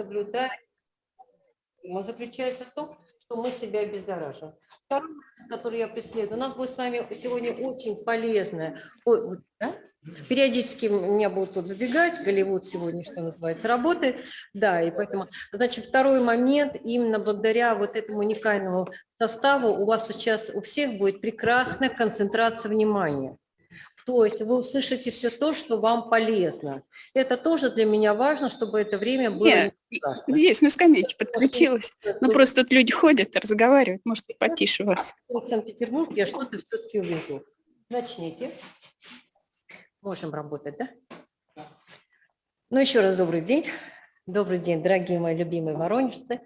соблюдаем. Он заключается в том, что мы себя обеззараживаем. Второй момент, который я преследую, у нас будет с вами сегодня очень полезное. Ой, вот, да? Периодически меня будут тут забегать, Голливуд сегодня, что называется, работает. Да, и поэтому, значит, второй момент, именно благодаря вот этому уникальному составу у вас сейчас у всех будет прекрасная концентрация внимания. То есть вы услышите все то, что вам полезно. Это тоже для меня важно, чтобы это время было... Нет, здесь на скамейке подключилась. Ну, просто тут люди ходят, разговаривают, может, потише вас. В Санкт-Петербург я что-то все-таки увижу. Начните. Можем работать, да? Ну, еще раз добрый день. Добрый день, дорогие мои любимые воронежцы.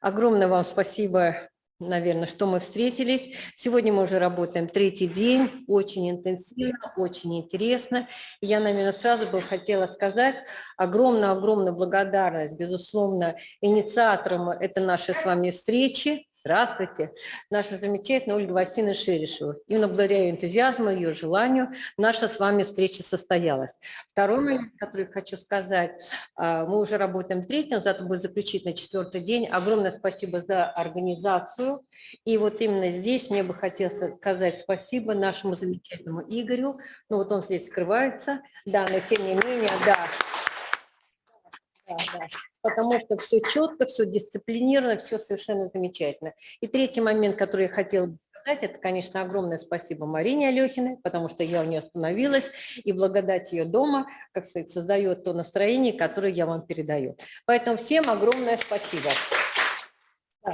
Огромное вам спасибо, наверное, что мы встретились. Сегодня мы уже работаем третий день, очень интенсивно, очень интересно. Я, наверное, сразу бы хотела сказать огромную-огромную благодарность, безусловно, инициаторам этой нашей с вами встречи, Здравствуйте, наша замечательная Ольга Васильевна Шерешева. Именно благодаря ее энтузиазму, ее желанию наша с вами встреча состоялась. Второй момент, который хочу сказать, а, мы уже работаем третьим, завтра будет заключительный четвертый день. Огромное спасибо за организацию. И вот именно здесь мне бы хотелось сказать спасибо нашему замечательному Игорю. Ну вот он здесь скрывается, да, но тем не менее, да, да, да. Потому что все четко, все дисциплинировано, все совершенно замечательно. И третий момент, который я хотела бы сказать, это, конечно, огромное спасибо Марине Алехиной, потому что я у нее остановилась, и благодать ее дома, как сказать, создает то настроение, которое я вам передаю. Поэтому всем огромное спасибо. Да.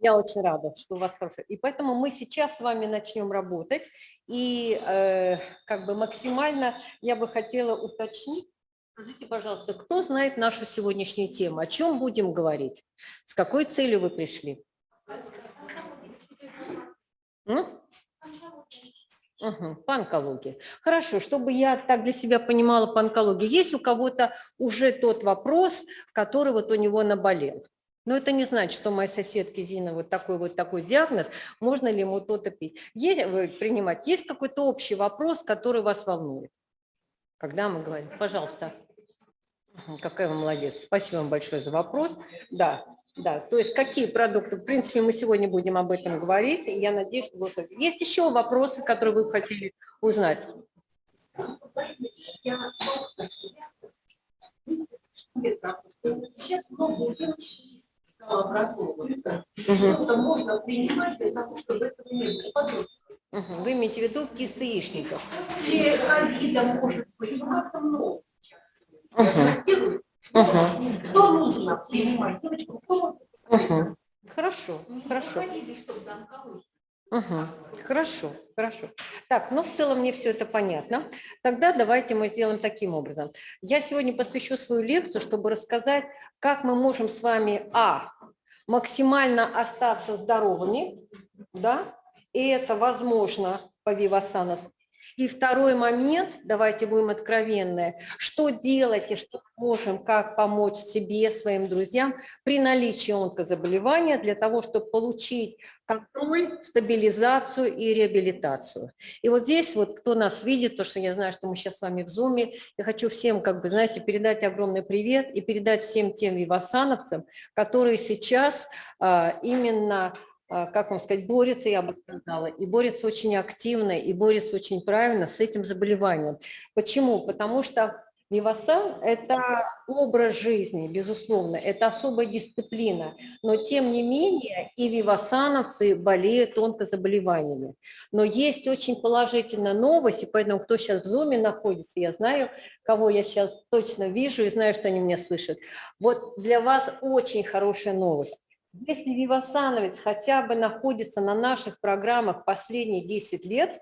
Я очень рада, что у вас хорошо. И поэтому мы сейчас с вами начнем работать. И э, как бы максимально я бы хотела уточнить, Скажите, пожалуйста, кто знает нашу сегодняшнюю тему? О чем будем говорить? С какой целью вы пришли? М? Угу, по онкологии. Хорошо, чтобы я так для себя понимала по онкологии, есть у кого-то уже тот вопрос, который вот у него наболел? Но это не значит, что моей соседке Зина вот такой вот такой диагноз, можно ли ему то-то пить. Есть, принимать. Есть какой-то общий вопрос, который вас волнует? Когда мы говорим, пожалуйста. Какая вы молодец. Спасибо вам большое за вопрос. Да, да, то есть какие продукты, в принципе, мы сегодня будем об этом говорить, и я надеюсь, что вот есть еще вопросы, которые вы хотели узнать. Вы имеете в виду кист яичников? Может ну как-то много. Угу. Угу. Что нужно принимать? Девочкам, что угу. Хорошо, хорошо. Угу. Хорошо, хорошо. Так, ну в целом мне все это понятно. Тогда давайте мы сделаем таким образом. Я сегодня посвящу свою лекцию, чтобы рассказать, как мы можем с вами, а, максимально остаться здоровыми, да, и это возможно по Вивасановски, и второй момент, давайте будем откровенны, что делать и что можем, как помочь себе, своим друзьям при наличии онкозаболевания для того, чтобы получить контроль, стабилизацию и реабилитацию. И вот здесь вот, кто нас видит, то, что я знаю, что мы сейчас с вами в Зуме, я хочу всем, как бы, знаете, передать огромный привет и передать всем тем вивасановцам, которые сейчас а, именно как вам сказать, борется, я бы сказала, и борется очень активно, и борется очень правильно с этим заболеванием. Почему? Потому что Вивасан – это образ жизни, безусловно, это особая дисциплина, но тем не менее и вивасановцы болеют онкозаболеваниями. Но есть очень положительная новость, и поэтому кто сейчас в зуме находится, я знаю, кого я сейчас точно вижу и знаю, что они меня слышат. Вот для вас очень хорошая новость. Если вивасановец хотя бы находится на наших программах последние 10 лет,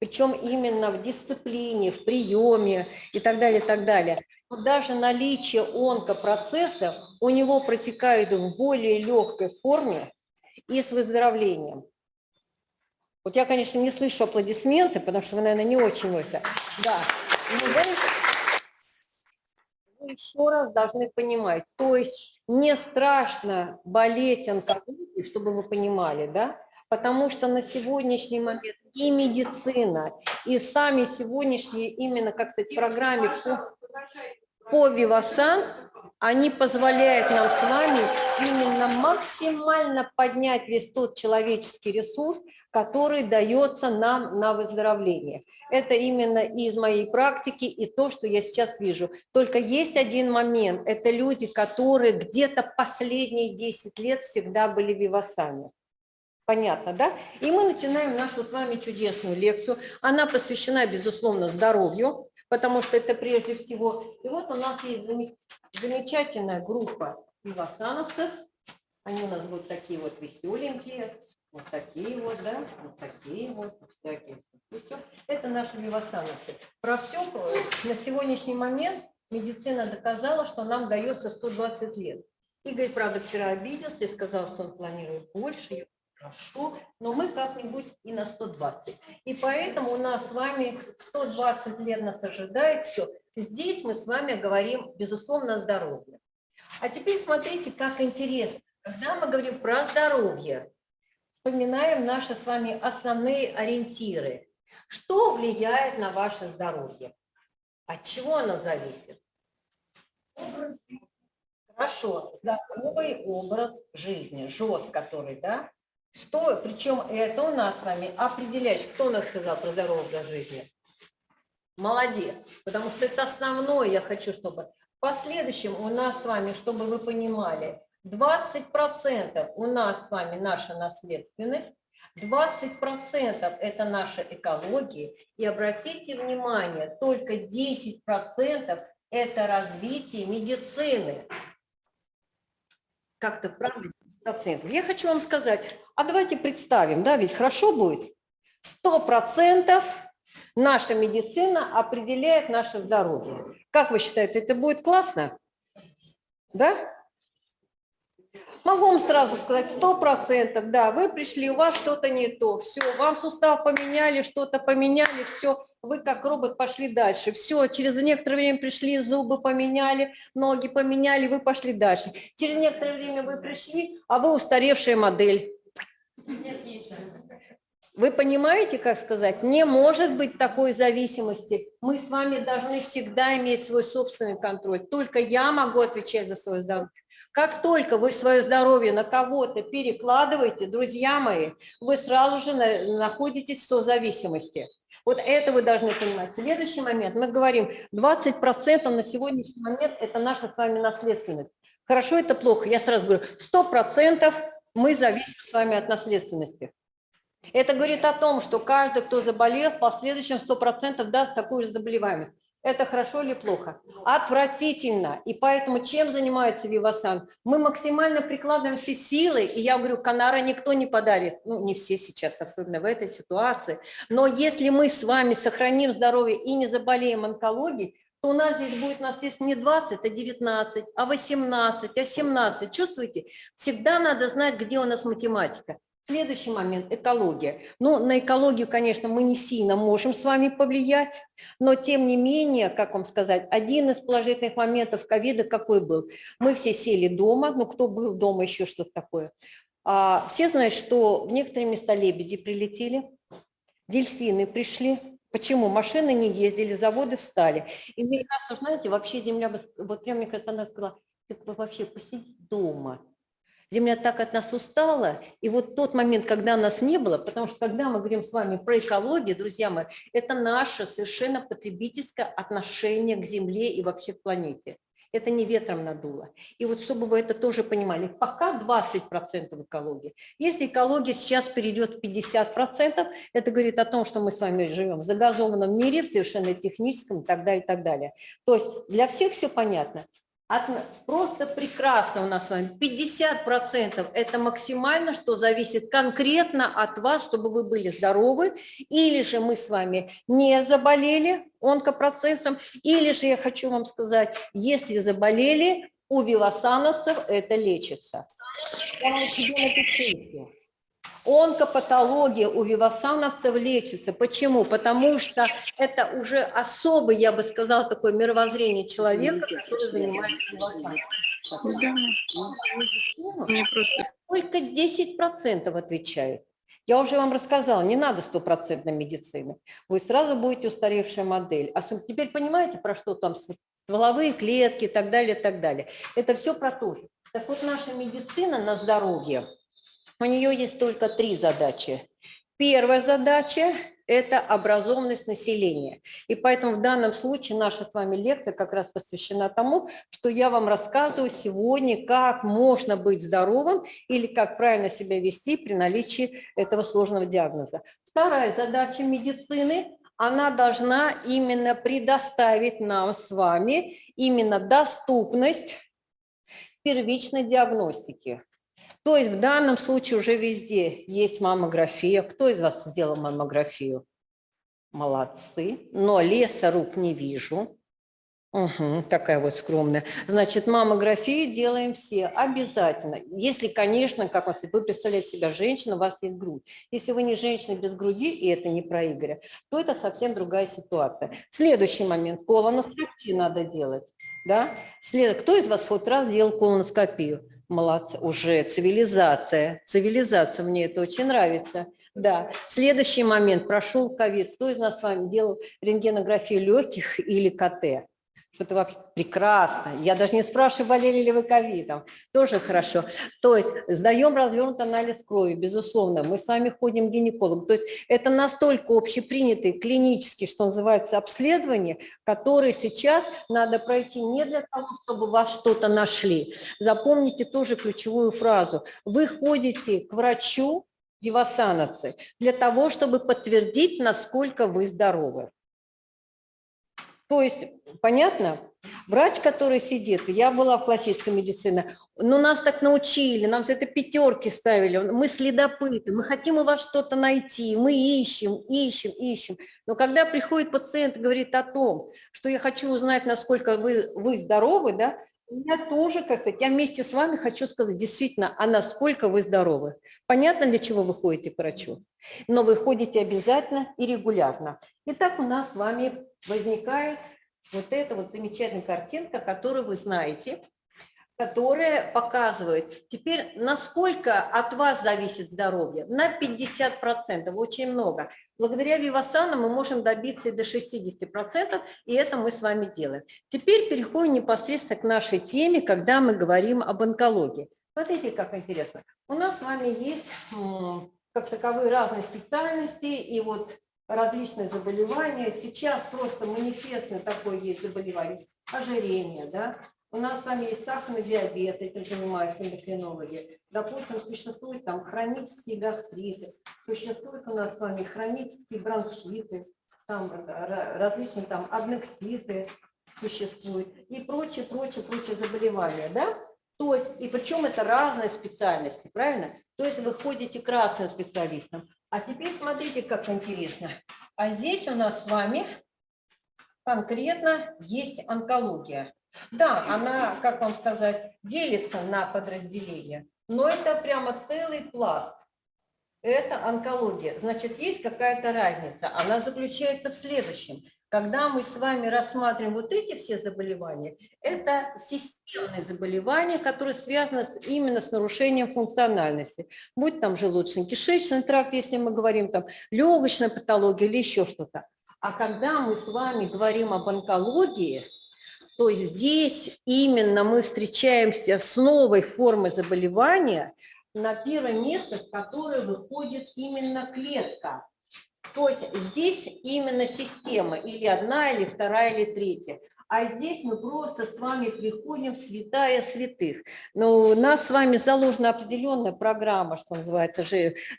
причем именно в дисциплине, в приеме и так далее, и так далее, то даже наличие онкопроцесса у него протекает в более легкой форме и с выздоровлением. Вот я, конечно, не слышу аплодисменты, потому что вы, наверное, не очень это. Да. Но, вы еще раз должны понимать, то есть не страшно болеть онкологией, чтобы вы понимали, да, потому что на сегодняшний момент и медицина, и сами сегодняшние именно, как сказать, программы по, по Вивасан, они позволяют нам с вами именно максимально поднять весь тот человеческий ресурс, который дается нам на выздоровление. Это именно из моей практики и то, что я сейчас вижу. Только есть один момент. Это люди, которые где-то последние 10 лет всегда были вивасами. Понятно, да? И мы начинаем нашу с вами чудесную лекцию. Она посвящена, безусловно, здоровью, потому что это прежде всего. И вот у нас есть замечательная группа вивасановцев. Они у нас будут такие вот веселенькие, вот такие вот, да, вот такие вот, всякие. Это наши вивасановцы. Про все на сегодняшний момент медицина доказала, что нам дается 120 лет. Игорь, правда, вчера обиделся и сказал, что он планирует больше, хорошо, но мы как-нибудь и на 120. И поэтому у нас с вами 120 лет нас ожидает все. Здесь мы с вами говорим, безусловно, о здоровье. А теперь смотрите, как интересно. Когда мы говорим про здоровье, вспоминаем наши с вами основные ориентиры. Что влияет на ваше здоровье? От чего оно зависит? Хорошо, здоровый образ жизни, ЖОС, который, да? Что, причем это у нас с вами определяющий. Кто нас сказал про здоровый образ жизни? Молодец, потому что это основное, я хочу, чтобы в последующем у нас с вами, чтобы вы понимали, 20% у нас с вами наша наследственность, 20% это наша экология, и обратите внимание, только 10% это развитие медицины. Как-то правда 10%. Я хочу вам сказать, а давайте представим, да, ведь хорошо будет, 100% наша медицина определяет наше здоровье. Как вы считаете, это будет классно? Да? Могу вам сразу сказать, сто процентов, да, вы пришли, у вас что-то не то, все, вам сустав поменяли, что-то поменяли, все, вы как робот пошли дальше. Все, через некоторое время пришли, зубы поменяли, ноги поменяли, вы пошли дальше. Через некоторое время вы пришли, а вы устаревшая модель. Вы понимаете, как сказать, не может быть такой зависимости. Мы с вами должны всегда иметь свой собственный контроль. Только я могу отвечать за свое здоровье. Как только вы свое здоровье на кого-то перекладываете, друзья мои, вы сразу же находитесь в созависимости. Вот это вы должны понимать. Следующий момент. Мы говорим, 20% на сегодняшний момент – это наша с вами наследственность. Хорошо, это плохо. Я сразу говорю, 100% мы зависим с вами от наследственности. Это говорит о том, что каждый, кто заболел, в последующем 100% даст такую же заболеваемость. Это хорошо или плохо? Отвратительно. И поэтому чем занимается Вивасан? Мы максимально прикладываем все силы, и я говорю, Канара никто не подарит. Ну, не все сейчас, особенно в этой ситуации. Но если мы с вами сохраним здоровье и не заболеем онкологией, то у нас здесь будет наследство не 20, а 19, а 18, а 17. Чувствуете? Всегда надо знать, где у нас математика. Следующий момент – экология. Ну, на экологию, конечно, мы не сильно можем с вами повлиять, но тем не менее, как вам сказать, один из положительных моментов ковида какой был? Мы все сели дома, ну, кто был дома, еще что-то такое. А, все знают, что в некоторые места лебеди прилетели, дельфины пришли. Почему? Машины не ездили, заводы встали. И мне кажется, знаете, вообще земля, вот прям, мне кажется, она сказала, вообще посиди дома, Земля так от нас устала, и вот тот момент, когда нас не было, потому что когда мы говорим с вами про экологию, друзья мои, это наше совершенно потребительское отношение к Земле и вообще к планете. Это не ветром надуло. И вот чтобы вы это тоже понимали, пока 20% экологии. Если экология сейчас перейдет в 50%, это говорит о том, что мы с вами живем в загазованном мире, в совершенно техническом и так далее, и так далее. То есть для всех все понятно. От, просто прекрасно у нас с вами. 50% это максимально, что зависит конкретно от вас, чтобы вы были здоровы, или же мы с вами не заболели онкопроцессом, или же я хочу вам сказать, если заболели, у вилосановцев это лечится. Вам тебе напишу. Онкопатология у вивасановцев лечится. Почему? Потому что это уже особый, я бы сказала, такое мировоззрение человека, который занимается просто... Только 10% отвечают. Я уже вам рассказала, не надо стопроцентной медицины. Вы сразу будете устаревшая модель. А теперь понимаете, про что там стволовые клетки и так далее, и так далее. Это все про то же. Так вот, наша медицина на здоровье, у нее есть только три задачи. Первая задача – это образованность населения. И поэтому в данном случае наша с вами лекция как раз посвящена тому, что я вам рассказываю сегодня, как можно быть здоровым или как правильно себя вести при наличии этого сложного диагноза. Вторая задача медицины она должна именно предоставить нам с вами именно доступность первичной диагностики. То есть в данном случае уже везде есть маммография. Кто из вас сделал маммографию? Молодцы. Но леса рук не вижу. Угу, такая вот скромная. Значит, маммографию делаем все обязательно. Если, конечно, как вас, вы представляете себя женщина, у вас есть грудь. Если вы не женщина без груди, и это не про Игоря, то это совсем другая ситуация. Следующий момент. Колоноскопию надо делать. Да? След... Кто из вас хоть раз делал колоноскопию? Молодцы. Уже цивилизация. Цивилизация, мне это очень нравится. Да. Следующий момент. Прошел ковид. Кто из нас с вами делал рентгенографию легких или КТ? Это вообще прекрасно. Я даже не спрашиваю, болели ли вы ковидом. Тоже хорошо. То есть сдаем развернутый анализ крови, безусловно. Мы с вами ходим к гинекологу. То есть это настолько общепринятые клинические, что называется, обследования, которые сейчас надо пройти не для того, чтобы вас что-то нашли. Запомните тоже ключевую фразу. Вы ходите к врачу, вивасановцы, для того, чтобы подтвердить, насколько вы здоровы. То есть, понятно? Врач, который сидит, я была в классической медицине, но нас так научили, нам за это пятерки ставили, мы следопыты, мы хотим у вас что-то найти, мы ищем, ищем, ищем. Но когда приходит пациент и говорит о том, что я хочу узнать, насколько вы, вы здоровы, да, я тоже, как сказать, я вместе с вами хочу сказать действительно, а насколько вы здоровы. Понятно, для чего вы ходите к врачу? Но вы ходите обязательно и регулярно. Итак, у нас с вами возникает вот эта вот замечательная картинка, которую вы знаете, которая показывает теперь, насколько от вас зависит здоровье. На 50%, очень много. Благодаря Вивасану мы можем добиться и до 60%, и это мы с вами делаем. Теперь переходим непосредственно к нашей теме, когда мы говорим об онкологии. Смотрите, как интересно. У нас с вами есть как таковые разные специальности, и вот различные заболевания. Сейчас просто манифестно такое есть заболевание, ожирение, да. У нас с вами есть сахарный диабет, этим занимаются эндокринологи. Допустим, существуют там хронические гастриты, существуют у нас с вами хронические бронхиты, там различные там аднекситы существуют и прочие, прочие, прочие заболевания, да? То есть, и причем это разные специальности, правильно? То есть вы ходите к разным специалистам. А теперь смотрите, как интересно. А здесь у нас с вами конкретно есть онкология. Да, она, как вам сказать, делится на подразделения, но это прямо целый пласт. Это онкология. Значит, есть какая-то разница. Она заключается в следующем. Когда мы с вами рассматриваем вот эти все заболевания, это системные заболевания, которые связаны именно с нарушением функциональности. Будь там желудочно-кишечный тракт, если мы говорим там легочная патология или еще что-то. А когда мы с вами говорим об онкологии, то здесь именно мы встречаемся с новой формой заболевания, на первое место, в которое выходит именно клетка. То есть здесь именно система, или одна, или вторая, или третья. А здесь мы просто с вами приходим в святая святых. Но у нас с вами заложена определенная программа, что называется,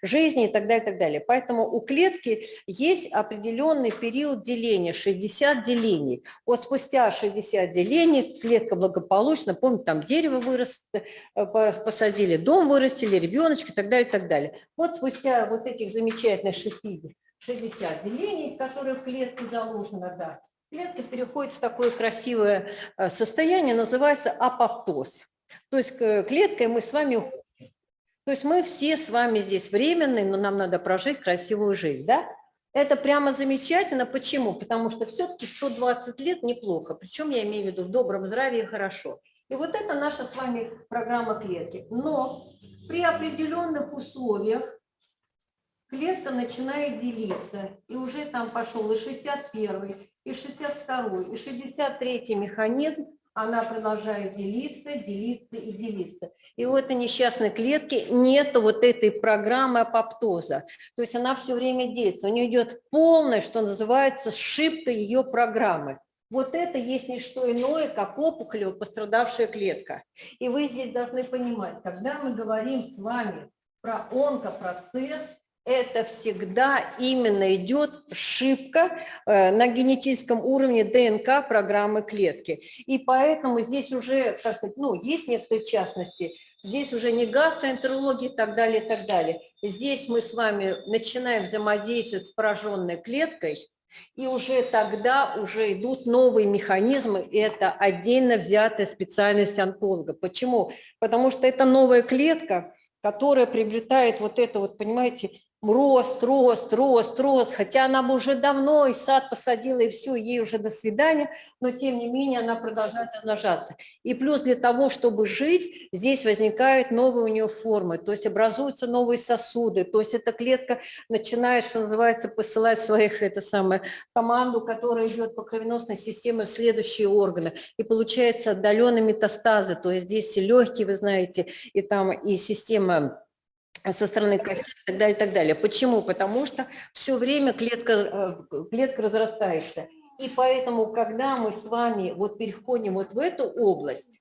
жизни и так далее, и так далее. Поэтому у клетки есть определенный период деления, 60 делений. Вот спустя 60 делений клетка благополучно, помните, там дерево вырос, э, посадили, дом вырастили, ребеночек и так далее, и так далее. Вот спустя вот этих замечательных 60 60 делений, которые в клетке заложено, да, клетка переходит в такое красивое э, состояние, называется апоптоз. То есть клеткой мы с вами уходим. То есть мы все с вами здесь временные, но нам надо прожить красивую жизнь, да? Это прямо замечательно. Почему? Потому что все-таки 120 лет неплохо. Причем я имею в виду в добром здравии хорошо. И вот это наша с вами программа клетки. Но при определенных условиях клетка начинает делиться, и уже там пошел и 61, и 62, и 63 механизм, она продолжает делиться, делиться и делиться. И у этой несчастной клетки нет вот этой программы апоптоза. То есть она все время делится. У нее идет полная, что называется, сшибка ее программы. Вот это есть не что иное, как опухолево пострадавшая клетка. И вы здесь должны понимать, когда мы говорим с вами про онкопроцесс, это всегда именно идет ошибка э, на генетическом уровне ДНК программы клетки. И поэтому здесь уже, как сказать, ну, есть некоторые частности, здесь уже не гастроэнтерология и так далее, и так далее. Здесь мы с вами начинаем взаимодействовать с пораженной клеткой, и уже тогда уже идут новые механизмы, и это отдельно взятая специальность онколога. Почему? Потому что это новая клетка, которая приобретает вот это вот, понимаете, рост, рост, рост, рост, хотя она бы уже давно и сад посадила, и все, ей уже до свидания, но тем не менее она продолжает размножаться. И плюс для того, чтобы жить, здесь возникают новые у нее формы, то есть образуются новые сосуды, то есть эта клетка начинает, что называется, посылать своих, это самое, команду, которая идет по кровеносной системе в следующие органы, и получается отдаленные метастазы, то есть здесь и легкие, вы знаете, и там и система со стороны кости и так далее, и так далее. Почему? Потому что все время клетка, э, клетка разрастается. И поэтому, когда мы с вами вот переходим вот в эту область,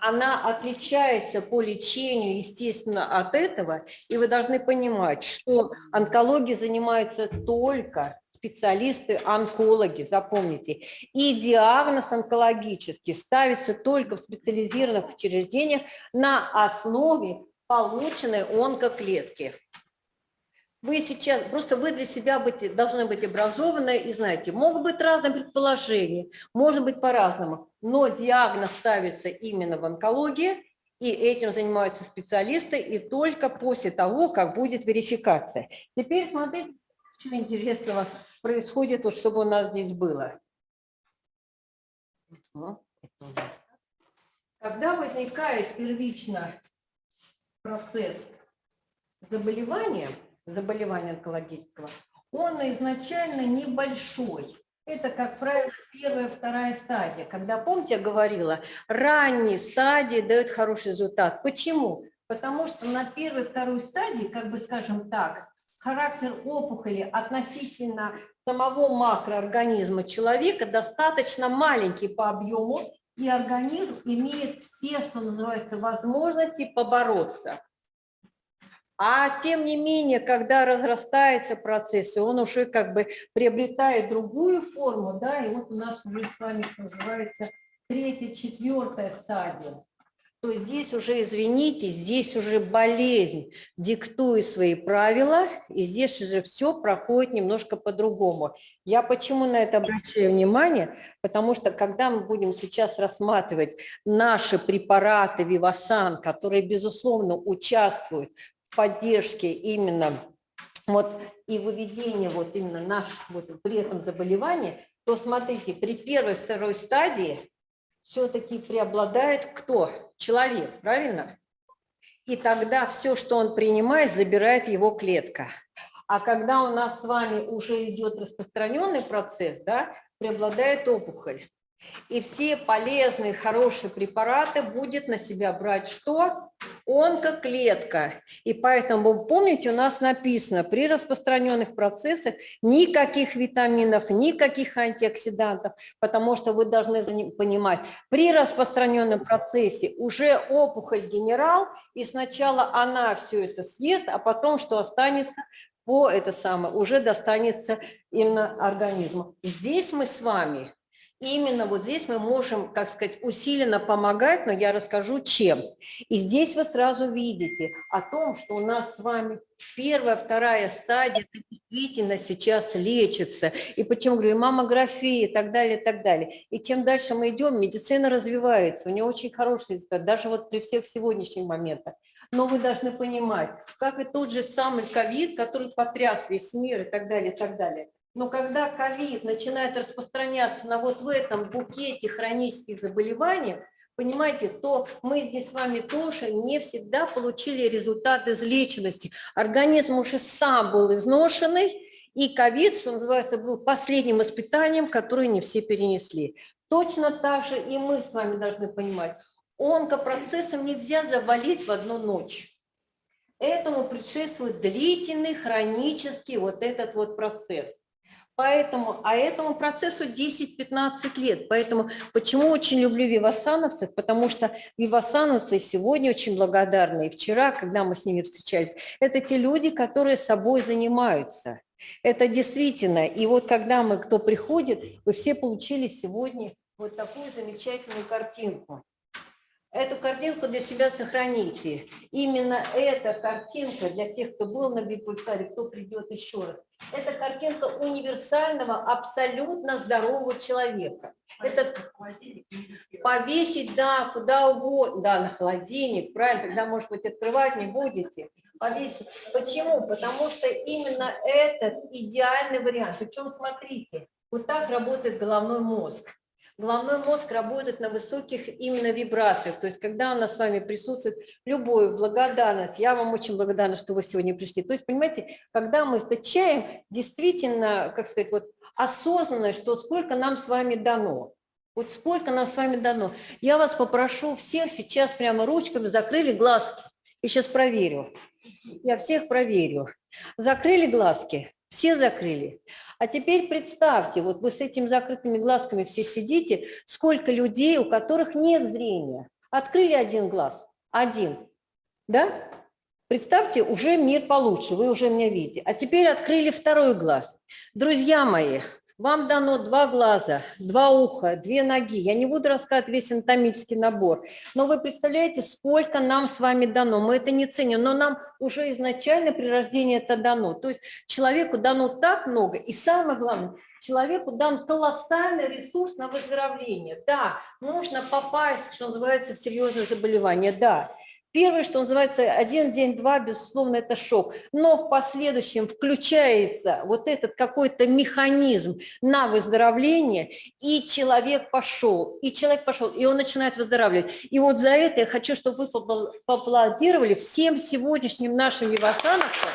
она отличается по лечению, естественно, от этого, и вы должны понимать, что онкологией занимаются только специалисты-онкологи, запомните. И диагноз онкологический ставится только в специализированных учреждениях на основе полученной онкоклетки. Вы сейчас, просто вы для себя быть, должны быть образованы и знаете, могут быть разные предположения, может быть по-разному, но диагноз ставится именно в онкологии, и этим занимаются специалисты, и только после того, как будет верификация. Теперь смотрите, что интересного происходит, вот, чтобы у нас здесь было. Когда возникает первично процесс заболевания, заболевания онкологического, он изначально небольшой. Это, как правило, первая, вторая стадия. Когда, помните, я говорила, ранние стадии дают хороший результат. Почему? Потому что на первой, второй стадии, как бы скажем так, характер опухоли относительно самого макроорганизма человека достаточно маленький по объему, и организм имеет все, что называется, возможности побороться. А тем не менее, когда разрастается процесс, и он уже как бы приобретает другую форму, да, и вот у нас уже с вами, что называется, третья, четвертая стадия здесь уже, извините, здесь уже болезнь диктует свои правила, и здесь уже все проходит немножко по-другому. Я почему на это обращаю внимание? Потому что когда мы будем сейчас рассматривать наши препараты Вивасан, которые, безусловно, участвуют в поддержке именно вот, и выведении вот именно наших вот, при этом заболевания, то смотрите, при первой, второй стадии все-таки преобладает кто? Человек, правильно? И тогда все, что он принимает, забирает его клетка. А когда у нас с вами уже идет распространенный процесс, да, преобладает опухоль. И все полезные, хорошие препараты будет на себя брать что? Онкоклетка. И поэтому, помните, у нас написано, при распространенных процессах никаких витаминов, никаких антиоксидантов, потому что вы должны понимать, при распространенном процессе уже опухоль генерал, и сначала она все это съест, а потом что останется, по это самое, уже достанется именно организму. Здесь мы с вами именно вот здесь мы можем, как сказать, усиленно помогать, но я расскажу, чем. И здесь вы сразу видите о том, что у нас с вами первая, вторая стадия действительно сейчас лечится. И почему говорю, и маммография и так далее, и так далее. И чем дальше мы идем, медицина развивается, у нее очень хороший результат, даже вот при всех сегодняшних моментах. Но вы должны понимать, как и тот же самый ковид, который потряс весь мир и так далее, и так далее. Но когда ковид начинает распространяться на вот в этом букете хронических заболеваний, понимаете, то мы здесь с вами тоже не всегда получили результат излеченности. Организм уже сам был изношенный, и ковид, что называется, был последним испытанием, которое не все перенесли. Точно так же и мы с вами должны понимать, онкопроцессом нельзя завалить в одну ночь. Этому предшествует длительный хронический вот этот вот процесс. Поэтому, а этому процессу 10-15 лет. Поэтому почему очень люблю вивасановцев? Потому что вивасановцы сегодня очень благодарны. И вчера, когда мы с ними встречались, это те люди, которые собой занимаются. Это действительно. И вот когда мы, кто приходит, вы все получили сегодня вот такую замечательную картинку. Эту картинку для себя сохраните. Именно эта картинка для тех, кто был на бипульсаре, кто придет еще раз. Это картинка универсального, абсолютно здорового человека. Это повесить, да, куда угодно, да, на холодильник, правильно, тогда, может быть, открывать не будете. Повесить. Почему? Потому что именно этот идеальный вариант. Причем, смотрите, вот так работает головной мозг. Головной мозг работает на высоких именно вибрациях. То есть, когда у нас с вами присутствует любую благодарность, я вам очень благодарна, что вы сегодня пришли. То есть, понимаете, когда мы источаем действительно, как сказать, вот осознанность, что сколько нам с вами дано. Вот сколько нам с вами дано. Я вас попрошу всех сейчас прямо ручками закрыли глазки. И сейчас проверю. Я всех проверю. Закрыли глазки? Все закрыли. А теперь представьте, вот вы с этими закрытыми глазками все сидите, сколько людей, у которых нет зрения. Открыли один глаз, один, да? Представьте, уже мир получше, вы уже меня видите. А теперь открыли второй глаз. Друзья мои, вам дано два глаза, два уха, две ноги. Я не буду рассказывать весь анатомический набор. Но вы представляете, сколько нам с вами дано. Мы это не ценим, но нам уже изначально при рождении это дано. То есть человеку дано так много. И самое главное, человеку дан колоссальный ресурс на выздоровление. Да, нужно попасть, что называется, в серьезное заболевание. Да, Первое, что называется, один день, два, безусловно, это шок. Но в последующем включается вот этот какой-то механизм на выздоровление, и человек пошел, и человек пошел, и он начинает выздоравливать. И вот за это я хочу, чтобы вы поаплодировали всем сегодняшним нашим вивасановцам,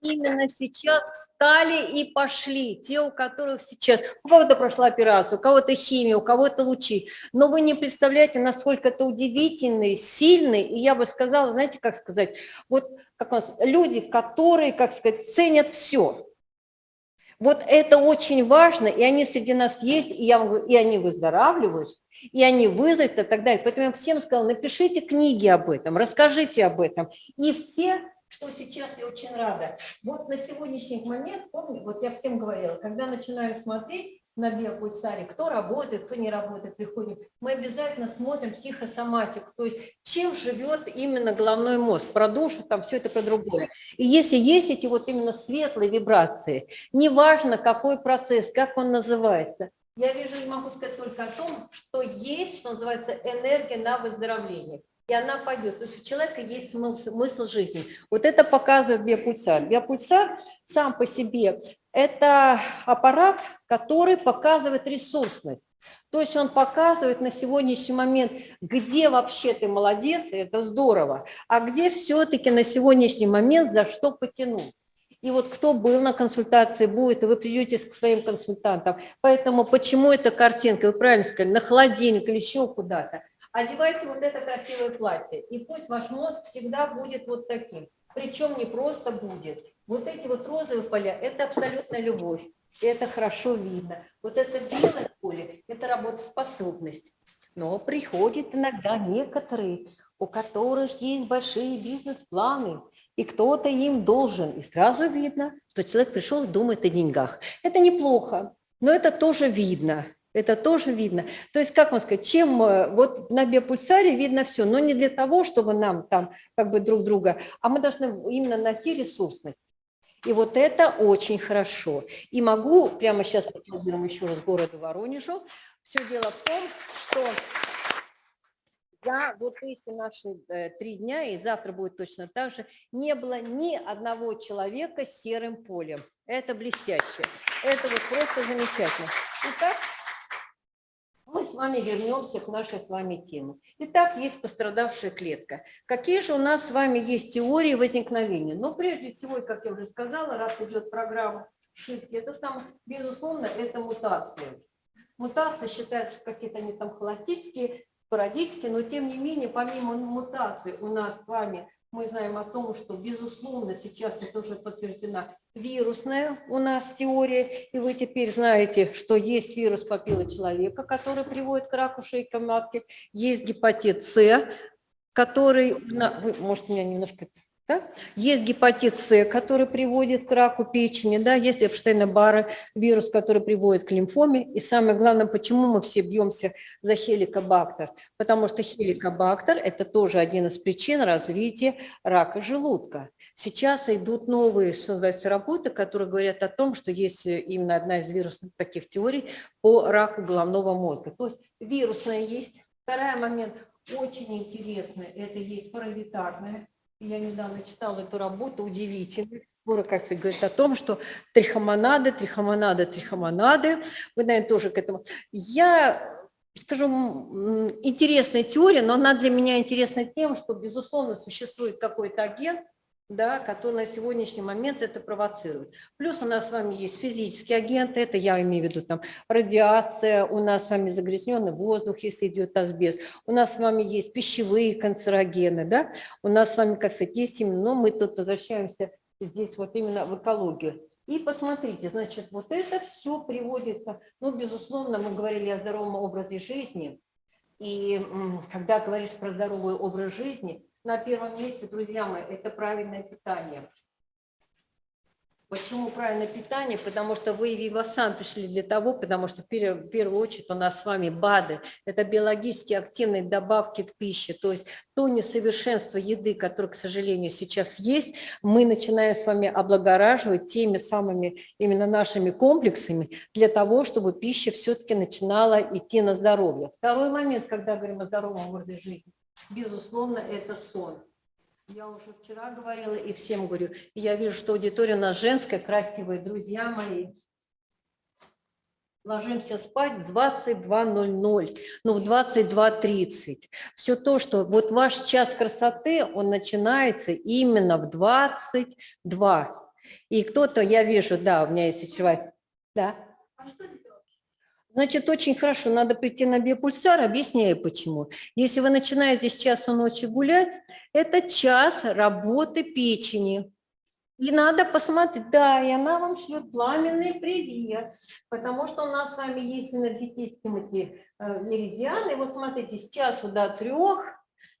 именно сейчас встали и пошли, те, у которых сейчас, у кого-то прошла операцию, у кого-то химия, у кого-то лучи, но вы не представляете, насколько это удивительный, сильный, и я бы сказала, знаете, как сказать, вот как у нас, люди, которые, как сказать, ценят все. Вот это очень важно, и они среди нас есть, и, я и они выздоравливают, и они выздоровеют и так далее. Поэтому я всем сказала, напишите книги об этом, расскажите об этом. И все что сейчас я очень рада. Вот на сегодняшний момент, помню, вот я всем говорила, когда начинаю смотреть на биопульсаре, кто работает, кто не работает, приходит, мы обязательно смотрим психосоматику, то есть чем живет именно головной мозг, про душу, там все это про другое. И если есть эти вот именно светлые вибрации, неважно какой процесс, как он называется, я вижу и могу сказать только о том, что есть, что называется, энергия на выздоровление и она пойдет. То есть у человека есть смысл, смысл жизни. Вот это показывает биопульсар. Биопульсар сам по себе – это аппарат, который показывает ресурсность. То есть он показывает на сегодняшний момент, где вообще ты молодец, и это здорово, а где все-таки на сегодняшний момент за что потянуть. И вот кто был на консультации, будет, и вы придете к своим консультантам. Поэтому почему эта картинка, вы правильно сказали, на холодильник или еще куда-то. Одевайте вот это красивое платье, и пусть ваш мозг всегда будет вот таким. Причем не просто будет. Вот эти вот розовые поля – это абсолютная любовь. И это хорошо видно. Вот это белое поле – это работоспособность. Но приходят иногда некоторые, у которых есть большие бизнес-планы, и кто-то им должен. И сразу видно, что человек пришел и думает о деньгах. Это неплохо, но это тоже видно. Это тоже видно. То есть, как вам сказать, чем э, вот на биопульсаре видно все, но не для того, чтобы нам там как бы друг друга, а мы должны именно найти ресурсность. И вот это очень хорошо. И могу прямо сейчас поаплодируем еще раз городу Воронежу. Все дело в том, что за вот эти наши э, три дня, и завтра будет точно так же, не было ни одного человека с серым полем. Это блестяще. Это вот просто замечательно. Итак, вами вернемся к нашей с вами теме. Итак, есть пострадавшая клетка. Какие же у нас с вами есть теории возникновения? Но прежде всего, как я уже сказала, раз идет программа шифки, это там, безусловно, это мутация. Мутации считаются какие-то они там холостические, спорадические, но тем не менее, помимо мутаций у нас с вами мы знаем о том, что, безусловно, сейчас это уже подтверждена вирусная у нас теория, и вы теперь знаете, что есть вирус папиллы человека, который приводит к раку шейки матки, есть гепатит С, который, вы, может, меня немножко да? Есть гепатит С, который приводит к раку печени, да? есть Эпштейна-Барра вирус, который приводит к лимфоме. И самое главное, почему мы все бьемся за хеликобактер? Потому что хеликобактер – это тоже один из причин развития рака желудка. Сейчас идут новые, что называется, работы, которые говорят о том, что есть именно одна из вирусных таких теорий по раку головного мозга. То есть вирусная есть. Второй момент очень интересный – это есть паразитарная я недавно читала эту работу, удивительную. Муракаси говорит о том, что трихомонады, трихомонады, трихомонады. Вы, наверное, тоже к этому. Я скажу, интересная теория, но она для меня интересна тем, что, безусловно, существует какой-то агент, да, который на сегодняшний момент это провоцирует. Плюс у нас с вами есть физические агенты, это я имею в виду там радиация, у нас с вами загрязненный воздух, если идет асбест, у нас с вами есть пищевые канцерогены, да, у нас с вами, как сказать, есть именно, но мы тут возвращаемся здесь вот именно в экологию. И посмотрите, значит, вот это все приводится, ну, безусловно, мы говорили о здоровом образе жизни, и когда говоришь про здоровый образ жизни – на первом месте, друзья мои, это правильное питание. Почему правильное питание? Потому что вы и Вивасан пришли для того, потому что в первую очередь у нас с вами БАДы. Это биологически активные добавки к пище. То есть то несовершенство еды, которое, к сожалению, сейчас есть, мы начинаем с вами облагораживать теми самыми именно нашими комплексами для того, чтобы пища все-таки начинала идти на здоровье. Второй момент, когда говорим о здоровом образе жизни безусловно, это сон. Я уже вчера говорила и всем говорю, я вижу, что аудитория у нас женская, красивая, друзья мои. Ложимся спать в 22.00, ну в 22.30. Все то, что вот ваш час красоты, он начинается именно в 22. И кто-то, я вижу, да, у меня есть человек, да. А что Значит, очень хорошо, надо прийти на биопульсар, объясняю почему. Если вы начинаете с часу ночи гулять, это час работы печени. И надо посмотреть, да, и она вам шлет пламенный привет, потому что у нас с вами есть энергетические эти меридианы. Вот смотрите, с часу до трех,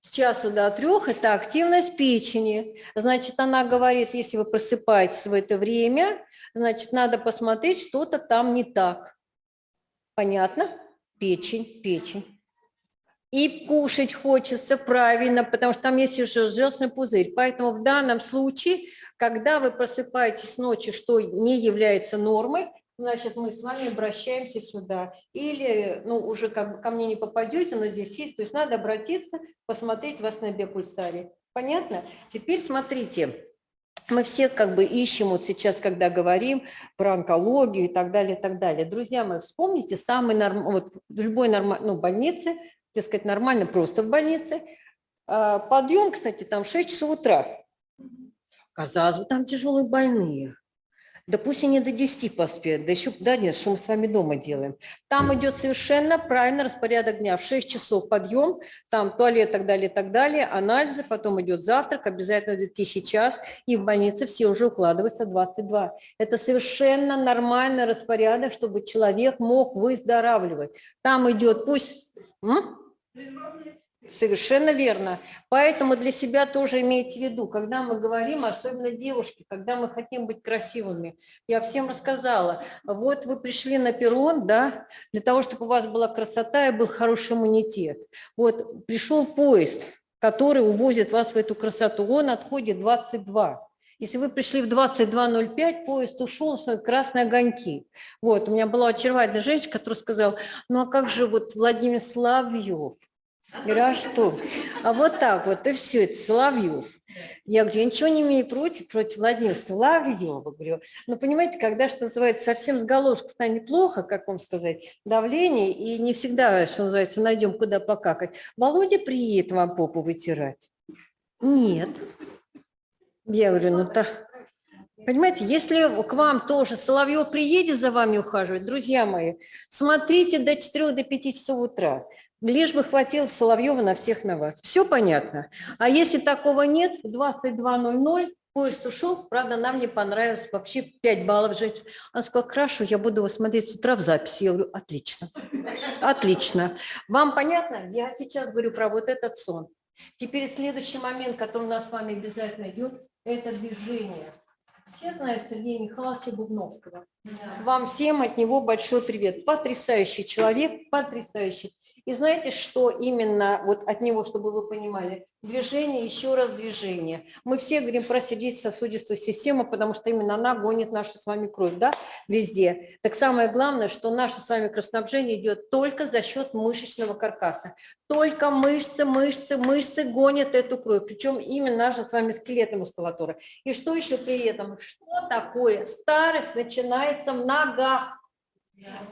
с часу до трех – это активность печени. Значит, она говорит, если вы просыпаетесь в это время, значит, надо посмотреть, что-то там не так. Понятно? Печень, печень. И кушать хочется правильно, потому что там есть еще желчный пузырь. Поэтому в данном случае, когда вы просыпаетесь ночью, что не является нормой, значит, мы с вами обращаемся сюда. Или, ну, уже как бы ко мне не попадете, но здесь есть, то есть надо обратиться, посмотреть вас на биопульсаре. Понятно? Теперь смотрите мы все как бы ищем вот сейчас, когда говорим про онкологию и так далее, и так далее. Друзья мои, вспомните самый норм... вот любой нормальной ну, больнице, так сказать, нормально просто в больнице. А, подъем, кстати, там 6 часов утра. Казалось бы, там тяжелые больные. Да пусть и не до 10 поспеют, да еще, да нет, что мы с вами дома делаем. Там идет совершенно правильный распорядок дня. В 6 часов подъем, там туалет, так далее, так далее, анализы, потом идет завтрак, обязательно идет тихий час, и в больнице все уже укладываются 22. Это совершенно нормальный распорядок, чтобы человек мог выздоравливать. Там идет пусть... М? Совершенно верно. Поэтому для себя тоже имейте в виду, когда мы говорим, особенно девушки, когда мы хотим быть красивыми. Я всем рассказала, вот вы пришли на перрон, да, для того, чтобы у вас была красота и был хороший иммунитет. Вот пришел поезд, который увозит вас в эту красоту, он отходит 22. Если вы пришли в 22.05, поезд ушел, красные огоньки. Вот, у меня была очаровательная женщина, которая сказала, ну а как же вот Владимир Славьев, Говорю, а что? А вот так вот, и все, это Соловьев. Я говорю, я ничего не имею против, против Владимира Соловьева. Говорю, но понимаете, когда, что называется, совсем с головушки станет плохо, как вам сказать, давление, и не всегда, что называется, найдем, куда покакать. Володя приедет вам попу вытирать. Нет. Я говорю, ну так... Понимаете, если к вам тоже Соловьев приедет за вами ухаживать, друзья мои, смотрите до 4 до 5 часов утра. Лишь бы хватило Соловьева на всех на вас. Все понятно. А если такого нет, в 22.00 поезд ушел, правда, нам не понравилось, вообще 5 баллов жить. Она сказала, хорошо, я буду его смотреть с утра в записи. Я говорю, отлично, отлично. Вам понятно? Я сейчас говорю про вот этот сон. Теперь следующий момент, который у нас с вами обязательно идет, это движение. Все знают Сергея Михайловича Бубновского. Вам всем от него большой привет. Потрясающий человек, потрясающий. И знаете, что именно вот от него, чтобы вы понимали? Движение, еще раз движение. Мы все говорим про сердечно-сосудистую систему, потому что именно она гонит нашу с вами кровь, да, везде. Так самое главное, что наше с вами кровоснабжение идет только за счет мышечного каркаса. Только мышцы, мышцы, мышцы гонят эту кровь, причем именно наша с вами скелетная мускулатура. И что еще при этом? Что такое? Старость начинается в ногах.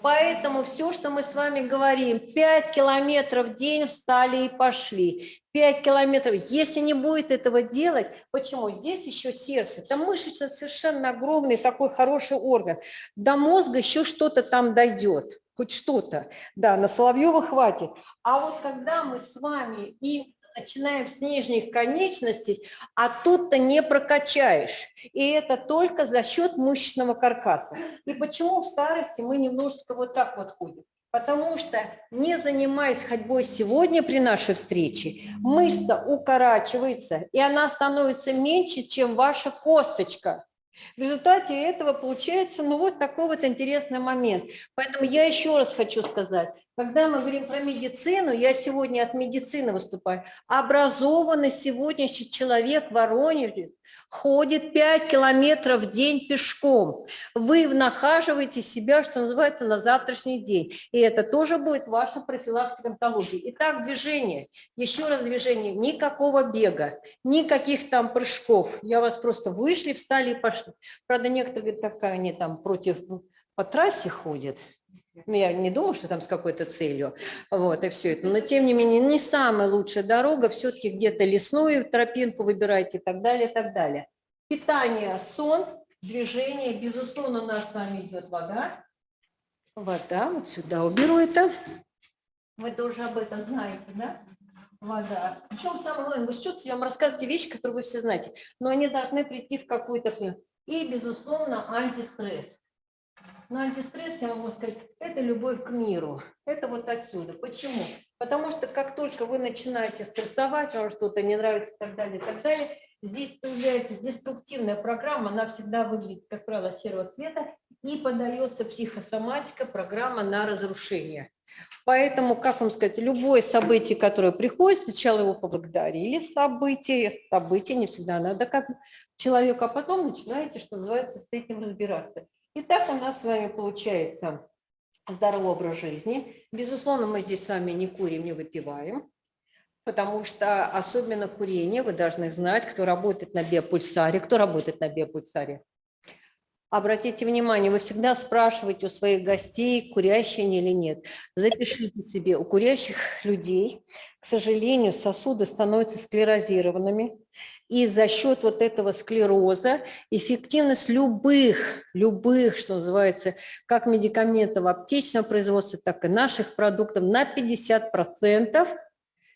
Поэтому все, что мы с вами говорим, 5 километров в день встали и пошли. 5 километров. Если не будет этого делать, почему? Здесь еще сердце. Там мышечно совершенно огромный такой хороший орган. До мозга еще что-то там дойдет. Хоть что-то. Да, на Соловьева хватит. А вот когда мы с вами и начинаем с нижних конечностей, а тут-то не прокачаешь. И это только за счет мышечного каркаса. И почему в старости мы немножечко вот так вот ходим? Потому что, не занимаясь ходьбой сегодня при нашей встрече, мышца укорачивается, и она становится меньше, чем ваша косточка. В результате этого получается ну вот такой вот интересный момент. Поэтому я еще раз хочу сказать, когда мы говорим про медицину, я сегодня от медицины выступаю, образованный сегодняшний человек в Воронеже ходит 5 километров в день пешком. Вы нахаживаете себя, что называется, на завтрашний день. И это тоже будет ваша профилактика онкологии. Итак, движение. Еще раз движение. Никакого бега, никаких там прыжков. Я вас просто вышли, встали и пошли. Правда, некоторые говорят, такая они там против по трассе ходят. Ну, я не думаю, что там с какой-то целью, вот, и все это. Но, тем не менее, не самая лучшая дорога, все-таки где-то лесную тропинку выбирайте и так далее, и так далее. Питание, сон, движение, безусловно, у нас с вами идет вода. Вода, вот сюда уберу это. Вы тоже об этом знаете, да? Вода. Причем самое главное, вы чувствуете, я вам рассказывайте вещи, которые вы все знаете, но они должны прийти в какую-то... И, безусловно, антистресс. Но антистресс, я могу сказать, это любовь к миру. Это вот отсюда. Почему? Потому что как только вы начинаете стрессовать, вам что-то не нравится и так далее, и так далее, здесь появляется деструктивная программа, она всегда выглядит, как правило, серого цвета, и подается психосоматика, программа на разрушение. Поэтому, как вам сказать, любое событие, которое приходит, сначала его поблагодарили, событие, событие не всегда надо как человеку, а потом начинаете, что называется, с этим разбираться. Итак, у нас с вами получается здоровый образ жизни. Безусловно, мы здесь с вами не курим, не выпиваем, потому что особенно курение, вы должны знать, кто работает на биопульсаре, кто работает на биопульсаре. Обратите внимание, вы всегда спрашиваете у своих гостей, курящие они или нет. Запишите себе, у курящих людей, к сожалению, сосуды становятся склерозированными, и за счет вот этого склероза эффективность любых, любых, что называется, как медикаментов аптечного производства, так и наших продуктов на 50%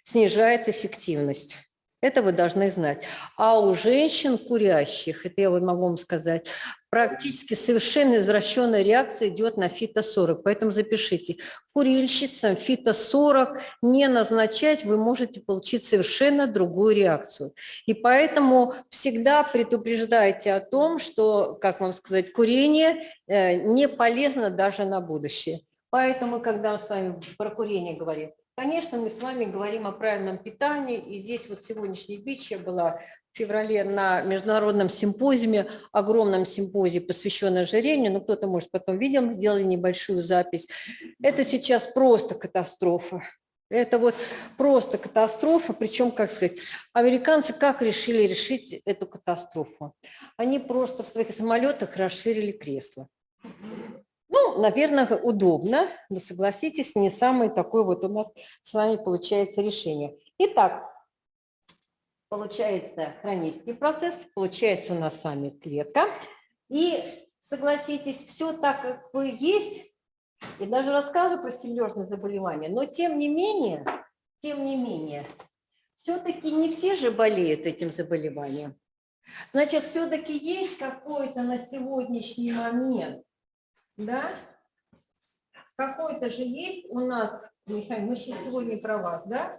снижает эффективность. Это вы должны знать. А у женщин курящих, это я могу вам сказать, практически совершенно извращенная реакция идет на фито-40. Поэтому запишите. Курильщицам фито-40 не назначать, вы можете получить совершенно другую реакцию. И поэтому всегда предупреждайте о том, что, как вам сказать, курение э, не полезно даже на будущее. Поэтому, когда мы с вами про курение говорим, Конечно, мы с вами говорим о правильном питании, и здесь вот сегодняшний бич я была в феврале на международном симпозиуме, огромном симпозии, посвященном ожирению, но кто-то, может, потом видел, сделали небольшую запись. Это сейчас просто катастрофа. Это вот просто катастрофа, причем, как сказать, американцы как решили решить эту катастрофу? Они просто в своих самолетах расширили кресло. Ну, наверное, удобно, но согласитесь, не самое такое вот у нас с вами получается решение. Итак, получается хронический процесс, получается у нас с вами клетка. И согласитесь, все так, как вы есть, и даже рассказываю про серьезные заболевания, но тем не менее, тем не менее, все-таки не все же болеют этим заболеванием. Значит, все-таки есть какой-то на сегодняшний момент, да, какой-то же есть у нас механизм, мы сегодня про вас, да,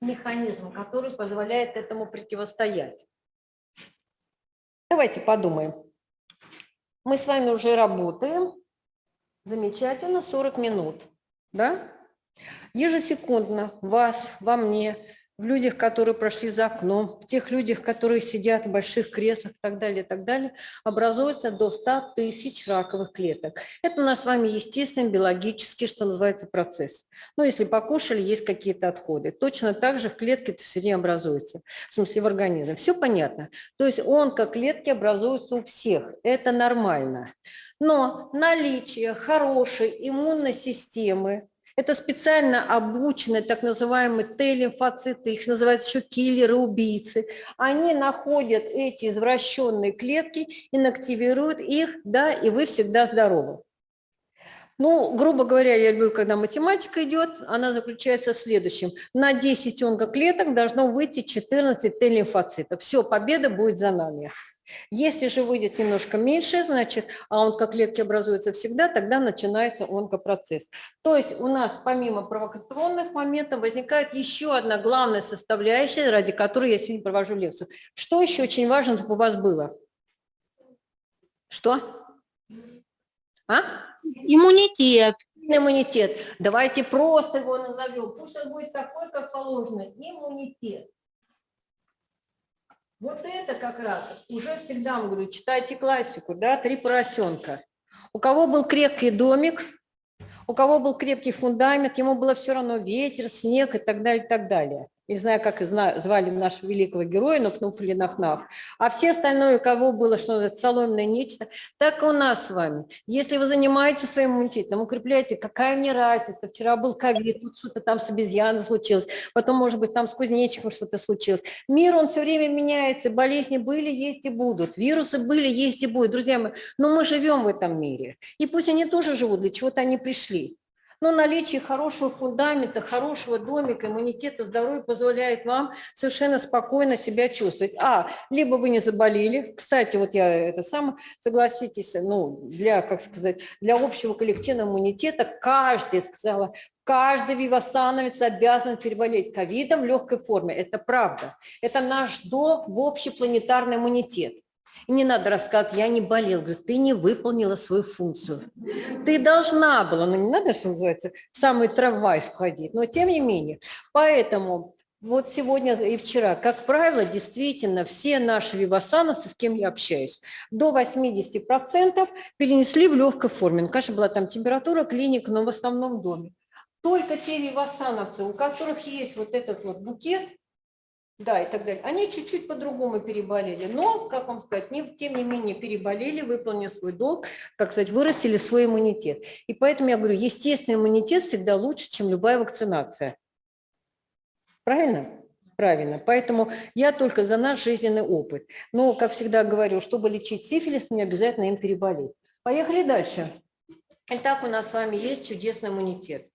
механизм, который позволяет этому противостоять. Давайте подумаем. Мы с вами уже работаем, Замечательно, 40 минут, да? Ежесекундно вас, во мне, в людях, которые прошли за окном, в тех людях, которые сидят в больших креслах и так далее, и так далее, образуется до 100 тысяч раковых клеток. Это у нас с вами естественный, биологический, что называется, процесс. Ну, если покушали, есть какие-то отходы. Точно так же в клетке это все время образуется, в смысле в организме. Все понятно. То есть он, как клетки, образуется у всех. Это нормально. Но наличие хорошей иммунной системы, это специально обученные так называемые Т-лимфоциты, их называют еще киллеры, убийцы. Они находят эти извращенные клетки, инактивируют их, да, и вы всегда здоровы. Ну, грубо говоря, я люблю, когда математика идет, она заключается в следующем. На 10 онкоклеток должно выйти 14 Т-лимфоцитов. Все, победа будет за нами. Если же выйдет немножко меньше, значит, а онкоклетки образуются всегда, тогда начинается онкопроцесс. То есть у нас помимо провокационных моментов возникает еще одна главная составляющая, ради которой я сегодня провожу лекцию. Что еще очень важно, чтобы у вас было? Что? А? Иммунитет. Иммунитет. Давайте просто его назовем. Пусть он будет такой, как положено. Иммунитет. Вот это как раз уже всегда, говорю, читайте классику, да, «Три поросенка». У кого был крепкий домик, у кого был крепкий фундамент, ему было все равно ветер, снег и так далее, и так далее не знаю, как звали нашего великого героя, Нафнуф или Нафнаф, а все остальное, у кого было что-то соломенное нечто, так и у нас с вами. Если вы занимаетесь своим иммунитетом, укрепляете, какая мне разница, вчера был ковид, тут что-то там с обезьяной случилось, потом, может быть, там с кузнечиком что-то случилось. Мир, он все время меняется, болезни были, есть и будут, вирусы были, есть и будут. Друзья мои, но мы живем в этом мире, и пусть они тоже живут, для чего-то они пришли. Но наличие хорошего фундамента, хорошего домика, иммунитета, здоровья позволяет вам совершенно спокойно себя чувствовать. А, либо вы не заболели. Кстати, вот я это сам, согласитесь, ну, для, как сказать, для общего коллективного иммунитета каждый, сказала, каждый вивасановец обязан переболеть ковидом в легкой форме. Это правда. Это наш до в общепланетарный иммунитет. И не надо рассказывать, я не болел. Говорю, ты не выполнила свою функцию. Ты должна была, ну не надо, что называется, в самый трамвай входить, но тем не менее. Поэтому вот сегодня и вчера, как правило, действительно все наши вивасановцы, с кем я общаюсь, до 80% перенесли в легкой форме. Ну, конечно, была там температура, клиника, но в основном в доме. Только те вивасановцы, у которых есть вот этот вот букет, да, и так далее. Они чуть-чуть по-другому переболели, но, как вам сказать, не, тем не менее переболели, выполнили свой долг, как сказать, вырастили свой иммунитет. И поэтому я говорю, естественный иммунитет всегда лучше, чем любая вакцинация. Правильно? Правильно. Поэтому я только за наш жизненный опыт. Но, как всегда говорю, чтобы лечить сифилис, не обязательно им переболеть. Поехали дальше. Итак, у нас с вами есть чудесный иммунитет.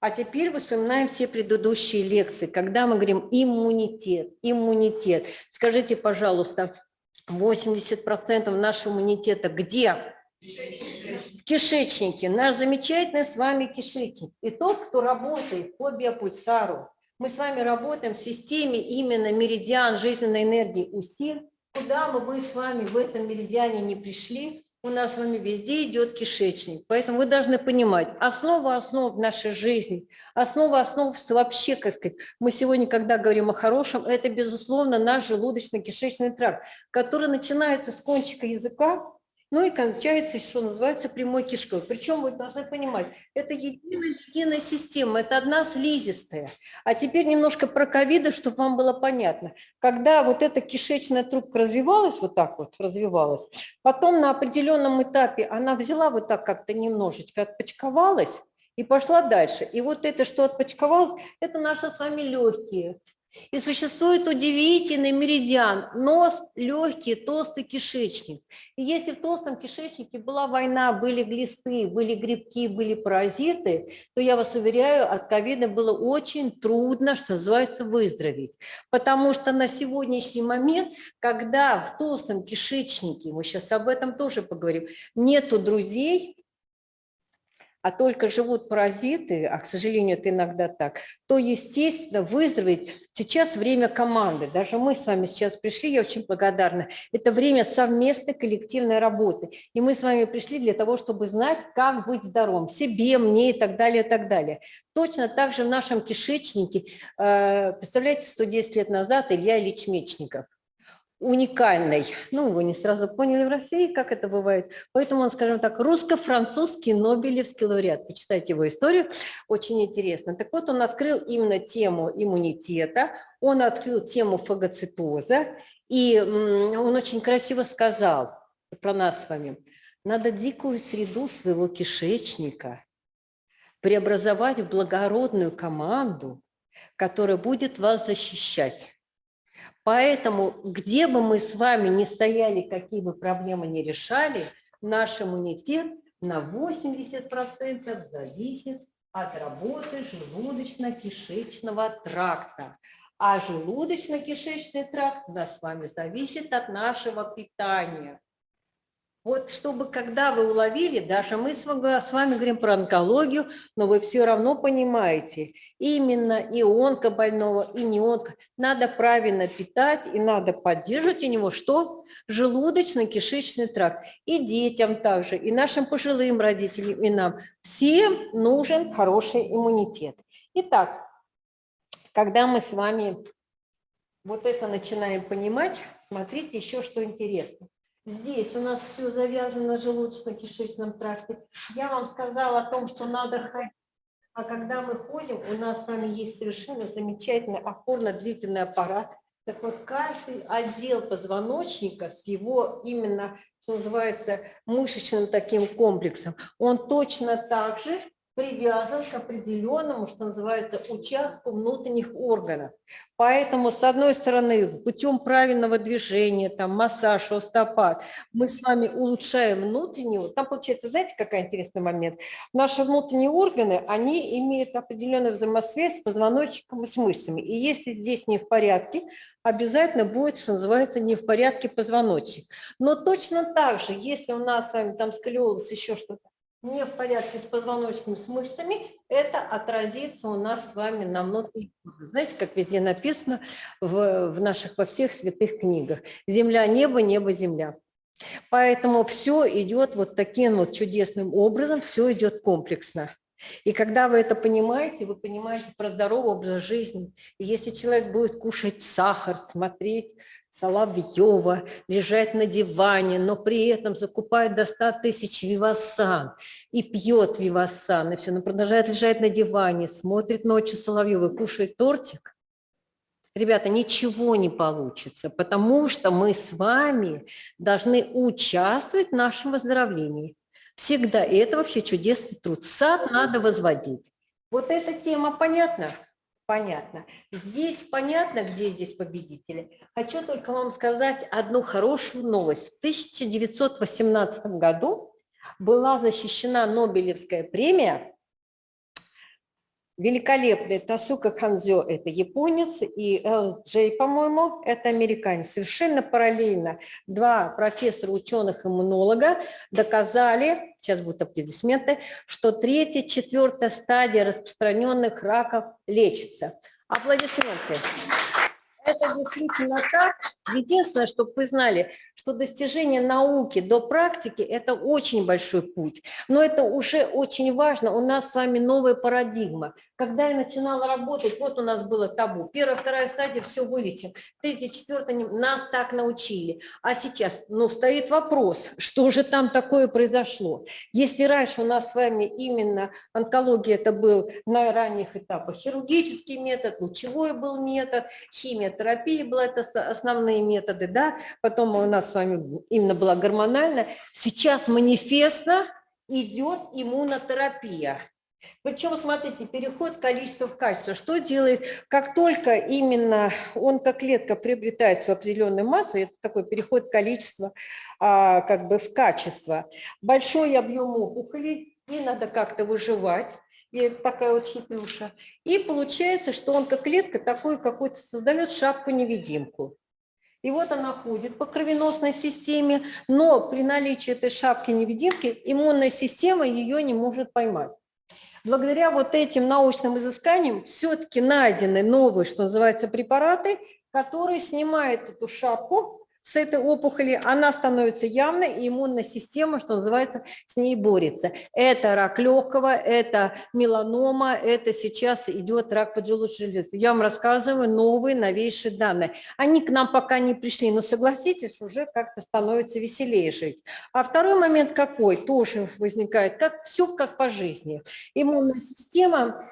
А теперь вспоминаем все предыдущие лекции, когда мы говорим иммунитет, иммунитет. Скажите, пожалуйста, 80% нашего иммунитета где? В кишечнике. Наш замечательный с вами кишечник. И тот, кто работает по биопульсару, мы с вами работаем в системе именно меридиан жизненной энергии УСИР. Куда мы бы с вами в этом меридиане не пришли, у нас с вами везде идет кишечник. Поэтому вы должны понимать, основа основ нашей жизни, основа основ вообще, как сказать, мы сегодня, когда говорим о хорошем, это, безусловно, наш желудочно-кишечный тракт, который начинается с кончика языка ну и кончается, что называется, прямой кишкой. Причем вы должны понимать, это единая, единая система, это одна слизистая. А теперь немножко про ковиды, чтобы вам было понятно. Когда вот эта кишечная трубка развивалась, вот так вот развивалась, потом на определенном этапе она взяла вот так как-то немножечко, отпочковалась и пошла дальше. И вот это, что отпочковалось, это наши с вами легкие. И существует удивительный меридиан – нос, легкий, толстый кишечник. И если в толстом кишечнике была война, были глисты, были грибки, были паразиты, то я вас уверяю, от ковида было очень трудно, что называется, выздороветь. Потому что на сегодняшний момент, когда в толстом кишечнике, мы сейчас об этом тоже поговорим, нету друзей, а только живут паразиты, а, к сожалению, это иногда так, то, естественно, выздороветь сейчас время команды. Даже мы с вами сейчас пришли, я очень благодарна. Это время совместной коллективной работы. И мы с вами пришли для того, чтобы знать, как быть здоровым, себе, мне и так далее, и так далее. Точно так же в нашем кишечнике, э, представляете, 110 лет назад Илья Ильич Мечников – уникальный. Ну, вы не сразу поняли в России, как это бывает. Поэтому он, скажем так, русско-французский Нобелевский лауреат. Почитайте его историю, очень интересно. Так вот, он открыл именно тему иммунитета, он открыл тему фагоцитоза, и он очень красиво сказал про нас с вами, надо дикую среду своего кишечника преобразовать в благородную команду, которая будет вас защищать Поэтому, где бы мы с вами ни стояли, какие бы проблемы ни решали, наш иммунитет на 80% зависит от работы желудочно-кишечного тракта. А желудочно-кишечный тракт у нас с вами зависит от нашего питания. Вот чтобы, когда вы уловили, даже мы с вами говорим про онкологию, но вы все равно понимаете, именно и онкобольного, и не онко, надо правильно питать, и надо поддерживать у него что? Желудочно-кишечный тракт. И детям также, и нашим пожилым родителям, и нам. Всем нужен хороший иммунитет. Итак, когда мы с вами вот это начинаем понимать, смотрите еще что интересно. Здесь у нас все завязано на желудочно-кишечном тракте. Я вам сказала о том, что надо ходить. А когда мы ходим, у нас с вами есть совершенно замечательный опорно-двигательный аппарат. Так вот, каждый отдел позвоночника с его именно, что называется, мышечным таким комплексом, он точно так же привязан к определенному, что называется, участку внутренних органов. Поэтому, с одной стороны, путем правильного движения, там, массаж, остопат, мы с вами улучшаем внутреннюю, там получается, знаете, какой интересный момент? Наши внутренние органы, они имеют определенную взаимосвязь с позвоночником и с мышцами. И если здесь не в порядке, обязательно будет, что называется, не в порядке позвоночник. Но точно так же, если у нас с вами там сколиоз, еще что-то, не в порядке с позвоночным, с мышцами, это отразится у нас с вами на внутренних Знаете, как везде написано в, в наших во всех святых книгах. Земля, небо, небо, земля. Поэтому все идет вот таким вот чудесным образом, все идет комплексно. И когда вы это понимаете, вы понимаете про здоровый образ жизни. И если человек будет кушать сахар, смотреть Соловьева, лежать на диване, но при этом закупает до 100 тысяч вивасан и пьет вивасан, и все, но продолжает лежать на диване, смотрит ночью Соловьева, кушает тортик, Ребята, ничего не получится, потому что мы с вами должны участвовать в нашем выздоровлении. Всегда. И это вообще чудесный труд. Сад надо возводить. Вот эта тема понятна? Понятно. Здесь понятно, где здесь победители. Хочу только вам сказать одну хорошую новость. В 1918 году была защищена Нобелевская премия великолепный Тасука Ханзё – это японец, и Эл Джей, по-моему, это американец. Совершенно параллельно два профессора ученых-иммунолога доказали, сейчас будут аплодисменты, что третья, четвертая стадия распространенных раков лечится. Аплодисменты. Это действительно так. Единственное, чтобы вы знали, что достижение науки до практики – это очень большой путь. Но это уже очень важно. У нас с вами новая парадигма. Когда я начинала работать, вот у нас было табу. Первая, вторая стадия – все вылечим. Третья, четвертая – нас так научили. А сейчас, ну, стоит вопрос, что же там такое произошло? Если раньше у нас с вами именно онкология – это был на ранних этапах хирургический метод, лучевой был метод, химиотерапия была, это основные методы, да, потом у нас с вами именно была гормональная. Сейчас манифестно идет иммунотерапия. Причем, смотрите, переход количества в качество. Что делает, как только именно онкоклетка приобретает свою массу, это такой переход количества а, как бы в качество, большой объем опухолей, и надо как-то выживать, и такая вот хитрюша. И получается, что онкоклетка такой какой-то создает шапку-невидимку. И вот она ходит по кровеносной системе, но при наличии этой шапки-невидимки иммунная система ее не может поймать. Благодаря вот этим научным изысканиям все-таки найдены новые, что называется, препараты, которые снимают эту шапку, с этой опухоли, она становится явной, и иммунная система, что называется, с ней борется. Это рак легкого, это меланома, это сейчас идет рак поджелудочной железы. Я вам рассказываю новые, новейшие данные. Они к нам пока не пришли, но согласитесь, уже как-то становится веселее жить. А второй момент какой? Тоже возникает, как все как по жизни. Иммунная система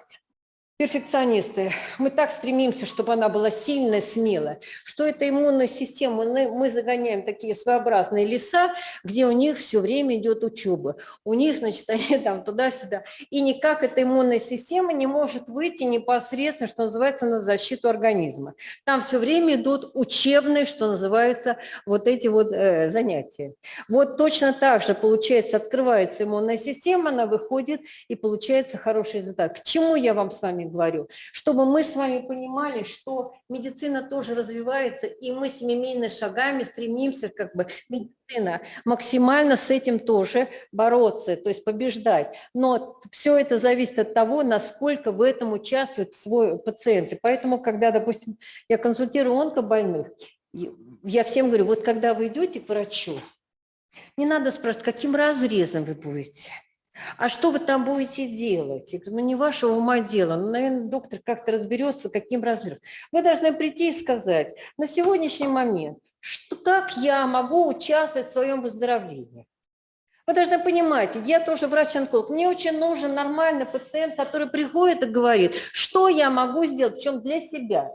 перфекционисты, мы так стремимся, чтобы она была сильная, смелая, что эта иммунная система, мы, загоняем такие своеобразные леса, где у них все время идет учеба. У них, значит, они там туда-сюда. И никак эта иммунная система не может выйти непосредственно, что называется, на защиту организма. Там все время идут учебные, что называется, вот эти вот э, занятия. Вот точно так же, получается, открывается иммунная система, она выходит и получается хороший результат. К чему я вам с вами говорю, чтобы мы с вами понимали, что медицина тоже развивается, и мы семимильными шагами стремимся, как бы, медицина, максимально с этим тоже бороться, то есть побеждать. Но все это зависит от того, насколько в этом участвует свой пациент. И поэтому, когда, допустим, я консультирую онкобольных, я всем говорю, вот когда вы идете к врачу, не надо спрашивать, каким разрезом вы будете. А что вы там будете делать? Я говорю, ну не вашего ума дело. Ну, наверное, доктор как-то разберется, каким размером. Вы должны прийти и сказать, на сегодняшний момент, что, как я могу участвовать в своем выздоровлении? Вы должны понимать, я тоже врач-онколог, мне очень нужен нормальный пациент, который приходит и говорит, что я могу сделать, чем для себя.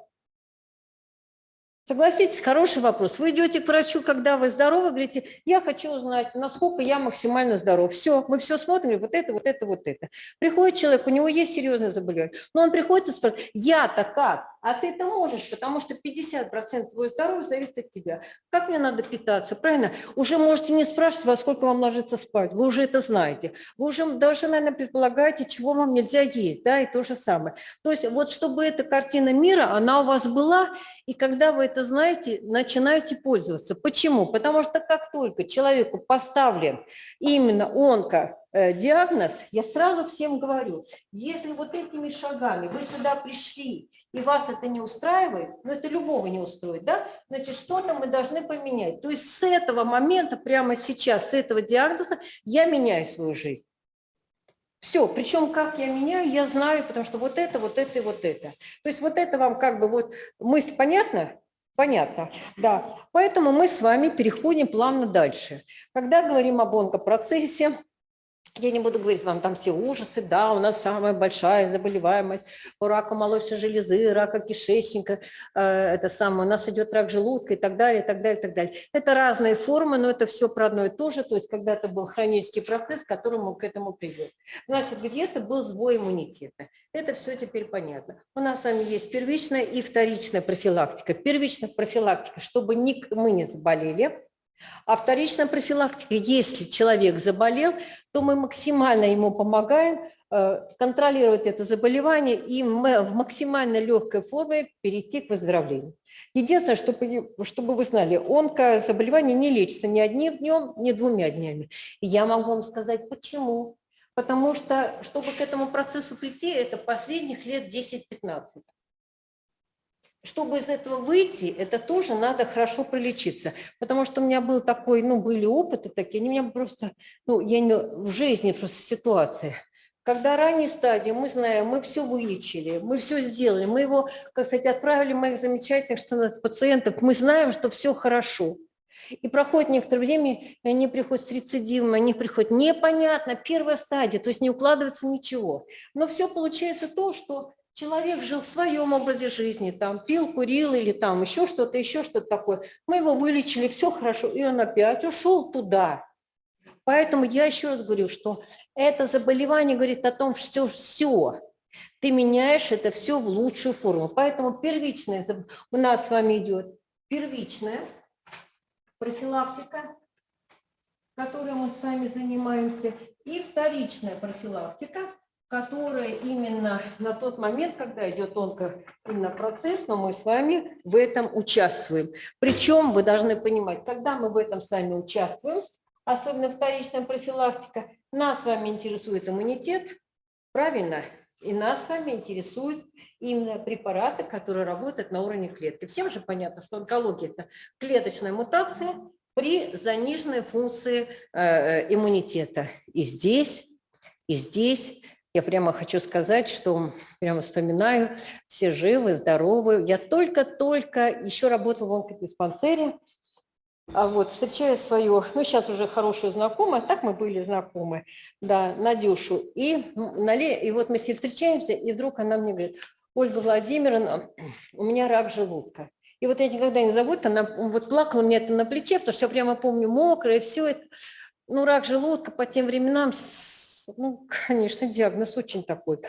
Согласитесь, хороший вопрос. Вы идете к врачу, когда вы здоровы, говорите, я хочу узнать, насколько я максимально здоров. Все, мы все смотрим, вот это, вот это, вот это. Приходит человек, у него есть серьезное заболевание, но он приходит и спрашивает, я-то как? А ты это можешь, потому что 50% твоего здоровья зависит от тебя. Как мне надо питаться, правильно? Уже можете не спрашивать, во сколько вам ложиться спать, вы уже это знаете. Вы уже даже, наверное, предполагаете, чего вам нельзя есть, да, и то же самое. То есть вот чтобы эта картина мира, она у вас была, и когда вы это знаете, начинаете пользоваться. Почему? Потому что как только человеку поставлен именно онко э, диагноз, я сразу всем говорю, если вот этими шагами вы сюда пришли, и вас это не устраивает, но это любого не устроит, да, значит, что-то мы должны поменять. То есть с этого момента, прямо сейчас, с этого диагноза я меняю свою жизнь. Все, причем как я меняю, я знаю, потому что вот это, вот это и вот это. То есть вот это вам как бы вот мысль понятна? Понятно, да. Поэтому мы с вами переходим плавно дальше. Когда говорим об онкопроцессе, я не буду говорить вам там все ужасы, да, у нас самая большая заболеваемость у рака молочной железы, рака кишечника, э, это самое, у нас идет рак желудка и так далее, и так далее, и так далее. Это разные формы, но это все про одно и то же, то есть когда-то был хронический процесс, к которому к этому привел. Значит, где-то был сбой иммунитета. Это все теперь понятно. У нас с вами есть первичная и вторичная профилактика. Первичная профилактика, чтобы мы не заболели, а вторичная профилактика, если человек заболел, то мы максимально ему помогаем э, контролировать это заболевание и в максимально легкой форме перейти к выздоровлению. Единственное, чтобы, чтобы вы знали, онкозаболевание не лечится ни одним днем, ни двумя днями. И я могу вам сказать, почему. Потому что, чтобы к этому процессу прийти, это последних лет 10-15. Чтобы из этого выйти, это тоже надо хорошо пролечиться. Потому что у меня был такой, ну, были опыты такие, они у меня просто, ну, я не, в жизни просто ситуация. Когда ранней стадии, мы знаем, мы все вылечили, мы все сделали, мы его, как сказать, отправили моих замечательных что у нас пациентов, мы знаем, что все хорошо. И проходит некоторое время, и они приходят с рецидивом, они приходят непонятно, первая стадия, то есть не укладывается ничего. Но все получается то, что человек жил в своем образе жизни, там пил, курил или там еще что-то, еще что-то такое. Мы его вылечили, все хорошо, и он опять ушел туда. Поэтому я еще раз говорю, что это заболевание говорит о том, что все, ты меняешь это все в лучшую форму. Поэтому первичная, у нас с вами идет первичная профилактика, которой мы с вами занимаемся, и вторичная профилактика, которая именно на тот момент, когда идет тонко именно процесс, но мы с вами в этом участвуем. Причем вы должны понимать, когда мы в этом с вами участвуем, особенно вторичная профилактика, нас с вами интересует иммунитет, правильно? И нас с вами интересуют именно препараты, которые работают на уровне клетки. Всем же понятно, что онкология – это клеточная мутация при заниженной функции э, иммунитета. И здесь, и здесь я прямо хочу сказать, что прямо вспоминаю, все живы, здоровы. Я только-только еще работала в онкодиспансере, а вот встречаю свою, ну сейчас уже хорошую знакомую, так мы были знакомы, да, Надюшу. И, и вот мы с ней встречаемся, и вдруг она мне говорит, Ольга Владимировна, у меня рак желудка. И вот я никогда не забуду, она вот плакала мне это на плече, потому что я прямо помню мокрое, все это. Ну, рак желудка по тем временам, ну, конечно, диагноз очень такой.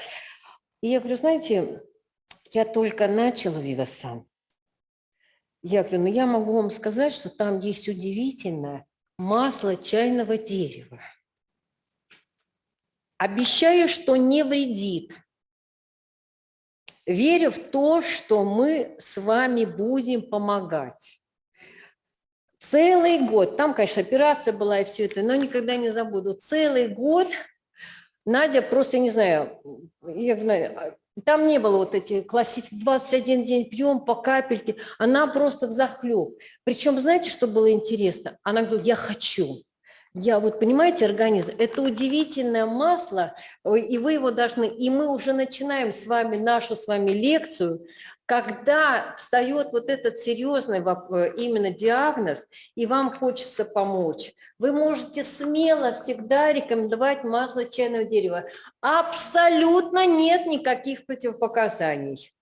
И я говорю, знаете, я только начала Вивасан. Я говорю, ну я могу вам сказать, что там есть удивительное масло чайного дерева. Обещаю, что не вредит. Верю в то, что мы с вами будем помогать. Целый год, там, конечно, операция была и все это, но никогда не забуду, целый год Надя просто, не знаю, я, там не было вот эти классические 21 день пьем по капельке, она просто в захлеб. Причем, знаете, что было интересно? Она говорит, я хочу. Я вот, понимаете, организм, это удивительное масло, и вы его должны, и мы уже начинаем с вами нашу с вами лекцию когда встает вот этот серьезный э, именно диагноз, и вам хочется помочь, вы можете смело всегда рекомендовать масло чайного дерева. Абсолютно нет никаких противопоказаний.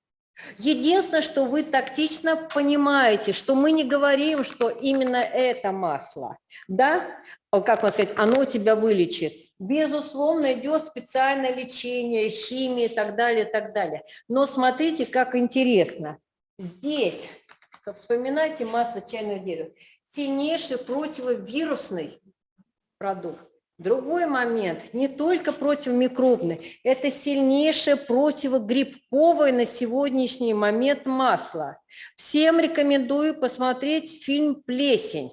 Единственное, что вы тактично понимаете, что мы не говорим, что именно это масло, да, как вам сказать, оно тебя вылечит. Безусловно, идет специальное лечение, химия и так далее, и так далее. Но смотрите, как интересно. Здесь, вспоминайте масло чайного дерева, сильнейший противовирусный продукт. Другой момент, не только противомикробный, это сильнейшее противогрибковое на сегодняшний момент масло. Всем рекомендую посмотреть фильм «Плесень»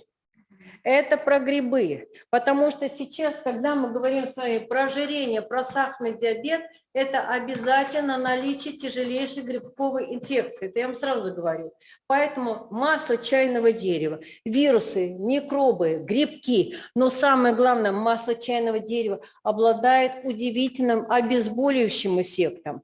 это про грибы. Потому что сейчас, когда мы говорим с вами про ожирение, про сахарный диабет, это обязательно наличие тяжелейшей грибковой инфекции. Это я вам сразу говорю. Поэтому масло чайного дерева, вирусы, микробы, грибки, но самое главное, масло чайного дерева обладает удивительным обезболивающим эффектом.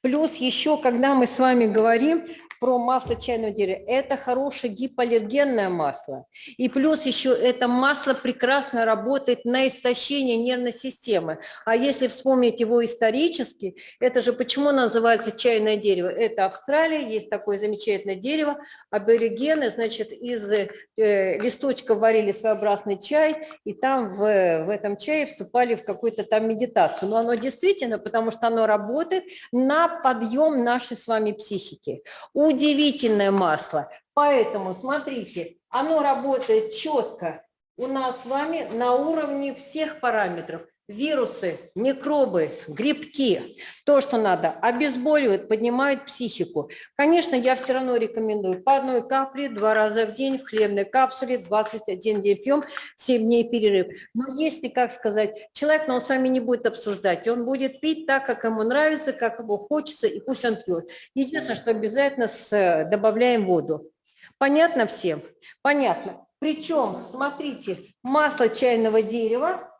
Плюс еще, когда мы с вами говорим про масло чайного дерева. Это хорошее гипоаллергенное масло. И плюс еще это масло прекрасно работает на истощение нервной системы. А если вспомнить его исторически, это же почему называется чайное дерево? Это Австралия, есть такое замечательное дерево. Аборигены, значит, из э, листочков варили своеобразный чай, и там в, в этом чае вступали в какую-то там медитацию. Но оно действительно, потому что оно работает на подъем нашей с вами психики. У удивительное масло. Поэтому, смотрите, оно работает четко у нас с вами на уровне всех параметров. Вирусы, микробы, грибки, то, что надо, обезболивают, поднимают психику. Конечно, я все равно рекомендую по одной капле два раза в день в хлебной капсуле, 21 день пьем, 7 дней перерыв. Но если, как сказать, человек, но он с вами не будет обсуждать, он будет пить так, как ему нравится, как ему хочется, и пусть он пьет. Единственное, что обязательно с, добавляем воду. Понятно всем? Понятно. Причем, смотрите, масло чайного дерева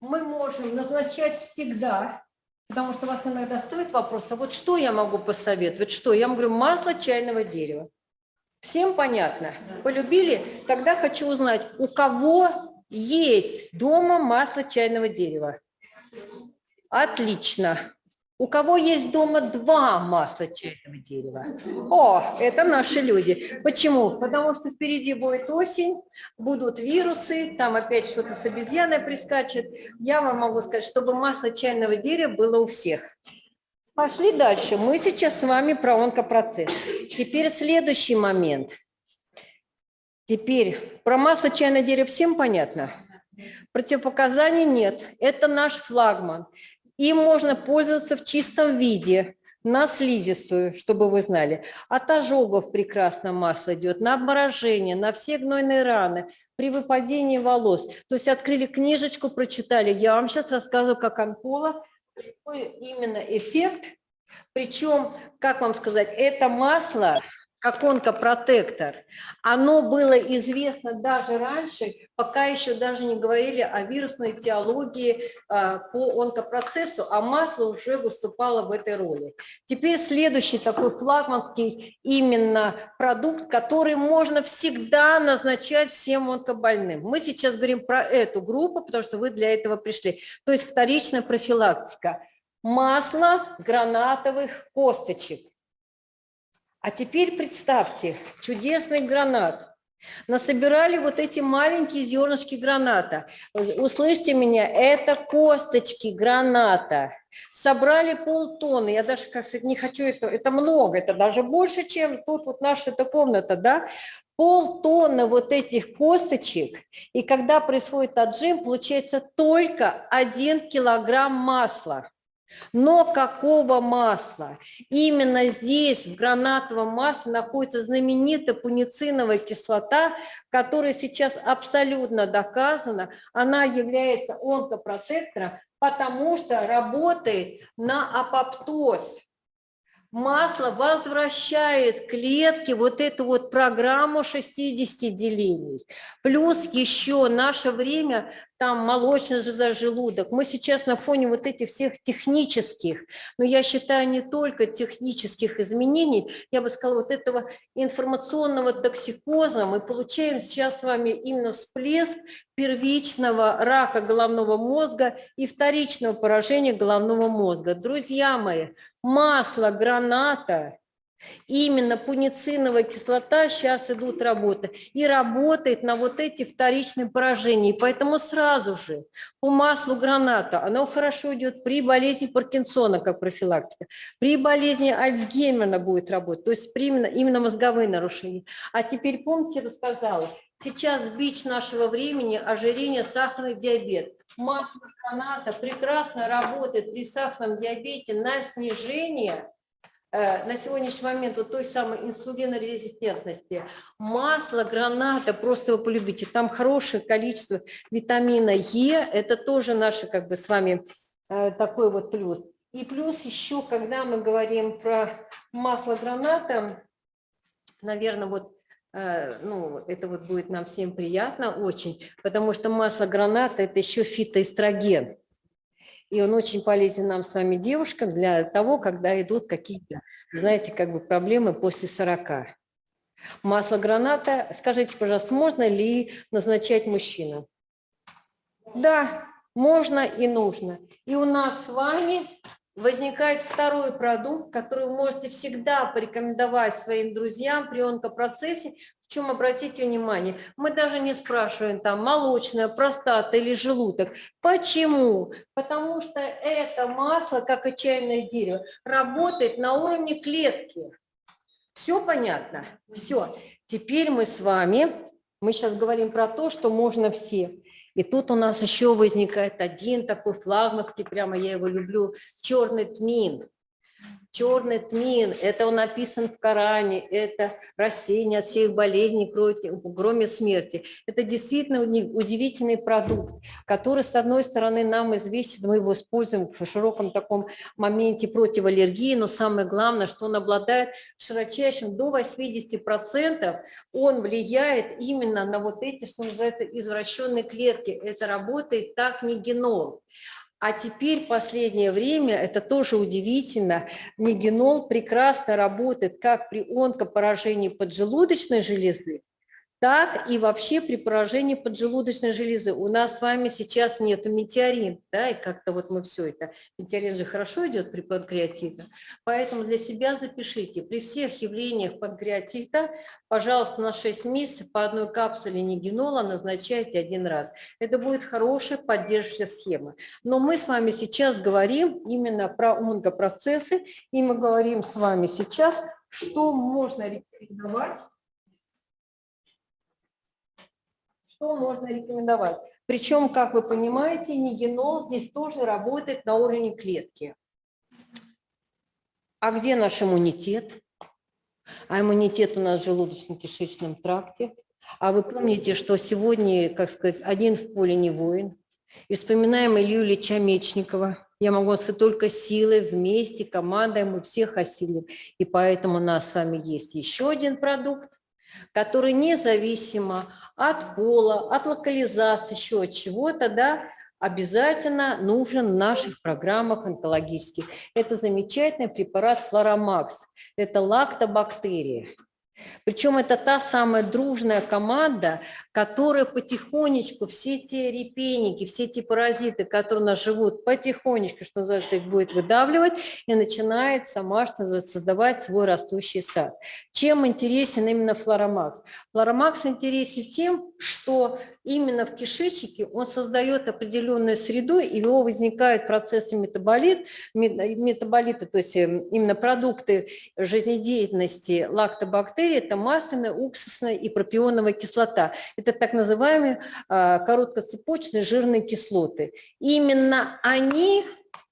мы можем назначать всегда, потому что вас иногда стоит вопрос, а вот что я могу посоветовать? Что? Я вам говорю, масло чайного дерева. Всем понятно? Полюбили? Тогда хочу узнать, у кого есть дома масло чайного дерева? Отлично. У кого есть дома два масла чайного дерева? О, это наши люди. Почему? Потому что впереди будет осень, будут вирусы, там опять что-то с обезьяной прискачет. Я вам могу сказать, чтобы масло чайного дерева было у всех. Пошли дальше. Мы сейчас с вами про онкопроцесс. Теперь следующий момент. Теперь про масло чайного дерева всем понятно? Противопоказаний нет. Это наш флагман. Им можно пользоваться в чистом виде, на слизистую, чтобы вы знали. От ожогов прекрасно масло идет, на обморожение, на все гнойные раны, при выпадении волос. То есть открыли книжечку, прочитали. Я вам сейчас рассказываю, как онколог, какой именно эффект. Причем, как вам сказать, это масло как онкопротектор, оно было известно даже раньше, пока еще даже не говорили о вирусной теологии а, по онкопроцессу, а масло уже выступало в этой роли. Теперь следующий такой флагманский именно продукт, который можно всегда назначать всем онкобольным. Мы сейчас говорим про эту группу, потому что вы для этого пришли. То есть вторичная профилактика. Масло гранатовых косточек а теперь представьте, чудесный гранат. Насобирали вот эти маленькие зернышки граната. Услышьте меня, это косточки граната. Собрали полтонны, я даже, как сказать, не хочу это, это много, это даже больше, чем тут вот наша эта комната, да, полтонны вот этих косточек, и когда происходит отжим, получается только один килограмм масла. Но какого масла? Именно здесь, в гранатовом масле, находится знаменитая пунициновая кислота, которая сейчас абсолютно доказана. Она является онкопротектором, потому что работает на апоптоз масло возвращает клетке вот эту вот программу 60 делений. Плюс еще наше время там молочный желудок. Мы сейчас на фоне вот этих всех технических, но я считаю не только технических изменений, я бы сказала, вот этого информационного токсикоза мы получаем сейчас с вами именно всплеск первичного рака головного мозга и вторичного поражения головного мозга. Друзья мои, масло граната Именно пунициновая кислота сейчас идут работы и работает на вот эти вторичные поражения. Поэтому сразу же по маслу граната оно хорошо идет при болезни Паркинсона как профилактика, при болезни Альцгеймера будет работать, то есть именно, именно мозговые нарушения. А теперь помните, рассказала, сейчас бич нашего времени – ожирение, сахарный диабет. Масло граната прекрасно работает при сахарном диабете на снижение на сегодняшний момент вот той самой инсулинорезистентности, масло, граната, просто вы полюбите, там хорошее количество витамина Е, это тоже наше как бы с вами э, такой вот плюс. И плюс еще, когда мы говорим про масло граната, наверное, вот э, ну, это вот будет нам всем приятно очень, потому что масло граната – это еще фитоэстроген и он очень полезен нам с вами, девушкам, для того, когда идут какие-то, знаете, как бы проблемы после 40. Масло граната, скажите, пожалуйста, можно ли назначать мужчинам? Да, можно и нужно. И у нас с вами возникает второй продукт, который вы можете всегда порекомендовать своим друзьям при онкопроцессе. Чем обратите внимание, мы даже не спрашиваем там молочная, простата или желудок. Почему? Потому что это масло, как и чайное дерево, работает на уровне клетки. Все понятно? Все. Теперь мы с вами, мы сейчас говорим про то, что можно все. И тут у нас еще возникает один такой флагманский, прямо я его люблю, черный тмин. Черный тмин, это он написан в Коране, это растение от всех болезней, кроме смерти. Это действительно удивительный продукт, который, с одной стороны, нам известен, мы его используем в широком таком моменте против аллергии, но самое главное, что он обладает широчайшим до 80%, он влияет именно на вот эти, что называется, извращенные клетки. Это работает так не генол. А теперь последнее время, это тоже удивительно, нигенол прекрасно работает как при онкопоражении поджелудочной железы, так и вообще при поражении поджелудочной железы. У нас с вами сейчас нет метеорин, да, и как-то вот мы все это, метеорин же хорошо идет при панкреатите, поэтому для себя запишите, при всех явлениях панкреатита, пожалуйста, на 6 месяцев по одной капсуле нигенола назначайте один раз. Это будет хорошая поддерживающая схема. Но мы с вами сейчас говорим именно про онкопроцессы, и мы говорим с вами сейчас, что можно рекомендовать что можно рекомендовать. Причем, как вы понимаете, нигенол здесь тоже работает на уровне клетки. А где наш иммунитет? А иммунитет у нас в желудочно-кишечном тракте. А вы помните, что сегодня, как сказать, один в поле не воин. И вспоминаем Илью Ильича Мечникова. Я могу сказать, только силой, вместе, командой мы всех осилим. И поэтому у нас с вами есть еще один продукт, который независимо от пола, от локализации, еще от чего-то, да, обязательно нужен в наших программах онкологических. Это замечательный препарат Флоромакс. Это лактобактерии. Причем это та самая дружная команда, которая потихонечку, все те репейники, все те паразиты, которые у нас живут, потихонечку, что называется, их будет выдавливать и начинает сама, что называется, создавать свой растущий сад. Чем интересен именно флоромакс? Флоромакс интересен тем, что именно в кишечнике он создает определенную среду, и у него возникают процессы метаболит, метаболиты, то есть эм, именно продукты жизнедеятельности лактобактерий, это масляная, уксусная и пропионовая кислота. Это так называемые а, короткоцепочные жирные кислоты. Именно они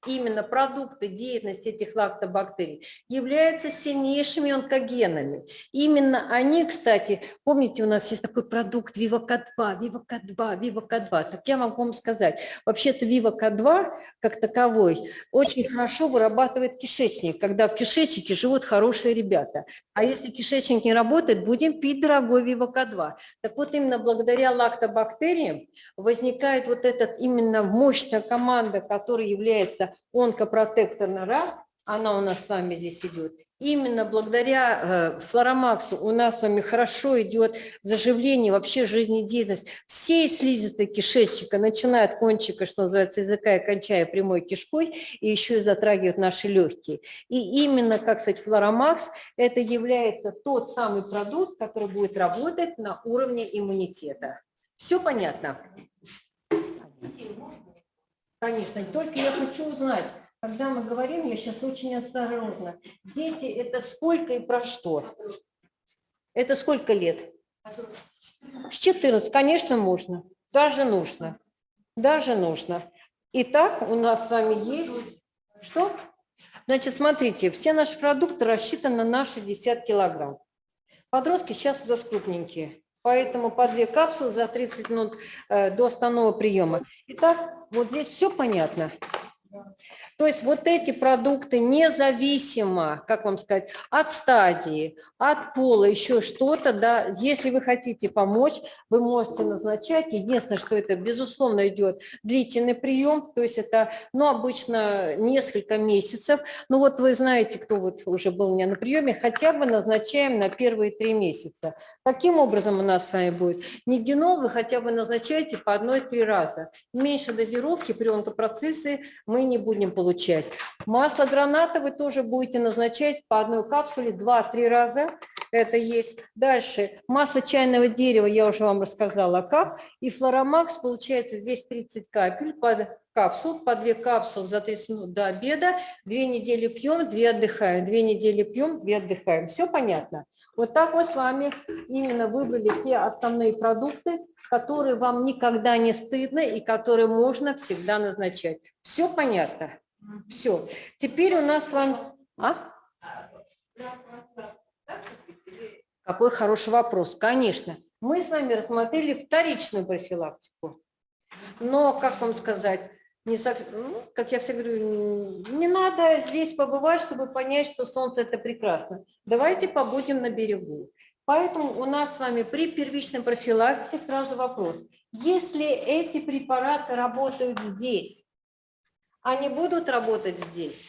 именно продукты деятельности этих лактобактерий являются сильнейшими онкогенами. Именно они, кстати, помните, у нас есть такой продукт Вивака-2, Вивака-2, Вивака-2. Так я могу вам сказать, вообще-то Вивака-2 как таковой очень хорошо вырабатывает кишечник, когда в кишечнике живут хорошие ребята. А если кишечник не работает, будем пить дорогой Вивака-2. Так вот именно благодаря лактобактериям возникает вот этот именно мощная команда, которая является онкопротекторный раз, она у нас с вами здесь идет, именно благодаря э, флоромаксу у нас с вами хорошо идет заживление, вообще жизнедеятельность всей слизистой кишечника, начиная от кончика, что называется, языка и кончая прямой кишкой, и еще и затрагивает наши легкие. И именно, как сказать, флоромакс, это является тот самый продукт, который будет работать на уровне иммунитета. Все понятно? Конечно, только я хочу узнать, когда мы говорим, я сейчас очень осторожно, дети это сколько и про что? Это сколько лет? С 14, конечно, можно, даже нужно, даже нужно. Итак, у нас с вами есть, что? Значит, смотрите, все наши продукты рассчитаны на наши 50 килограмм. Подростки сейчас у нас крупненькие. Поэтому по две капсулы за 30 минут э, до основного приема. Итак, вот здесь все понятно. То есть вот эти продукты независимо, как вам сказать, от стадии, от пола, еще что-то, да, если вы хотите помочь, вы можете назначать. Единственное, что это, безусловно, идет длительный прием, то есть это, ну, обычно несколько месяцев. Ну, вот вы знаете, кто вот уже был у меня на приеме, хотя бы назначаем на первые три месяца. Каким образом у нас с вами будет? Нигенол вы хотя бы назначаете по одной-три раза. Меньше дозировки при онкопроцессе мы не будем получать получать. Масло граната вы тоже будете назначать по одной капсуле 2-3 раза. Это есть. Дальше масло чайного дерева, я уже вам рассказала как. И флоромакс получается здесь 30 капель под капсул, по 2 капсулы за 30 минут до обеда. Две недели пьем, две отдыхаем. Две недели пьем, две отдыхаем. Все понятно? Вот так мы с вами именно выбрали те основные продукты, которые вам никогда не стыдно и которые можно всегда назначать. Все понятно? Все. Теперь у нас с вами... А? Какой хороший вопрос. Конечно. Мы с вами рассмотрели вторичную профилактику. Но, как вам сказать, не совсем, ну, как я всегда говорю, не надо здесь побывать, чтобы понять, что солнце – это прекрасно. Давайте побудем на берегу. Поэтому у нас с вами при первичной профилактике сразу вопрос. Если эти препараты работают здесь, они будут работать здесь?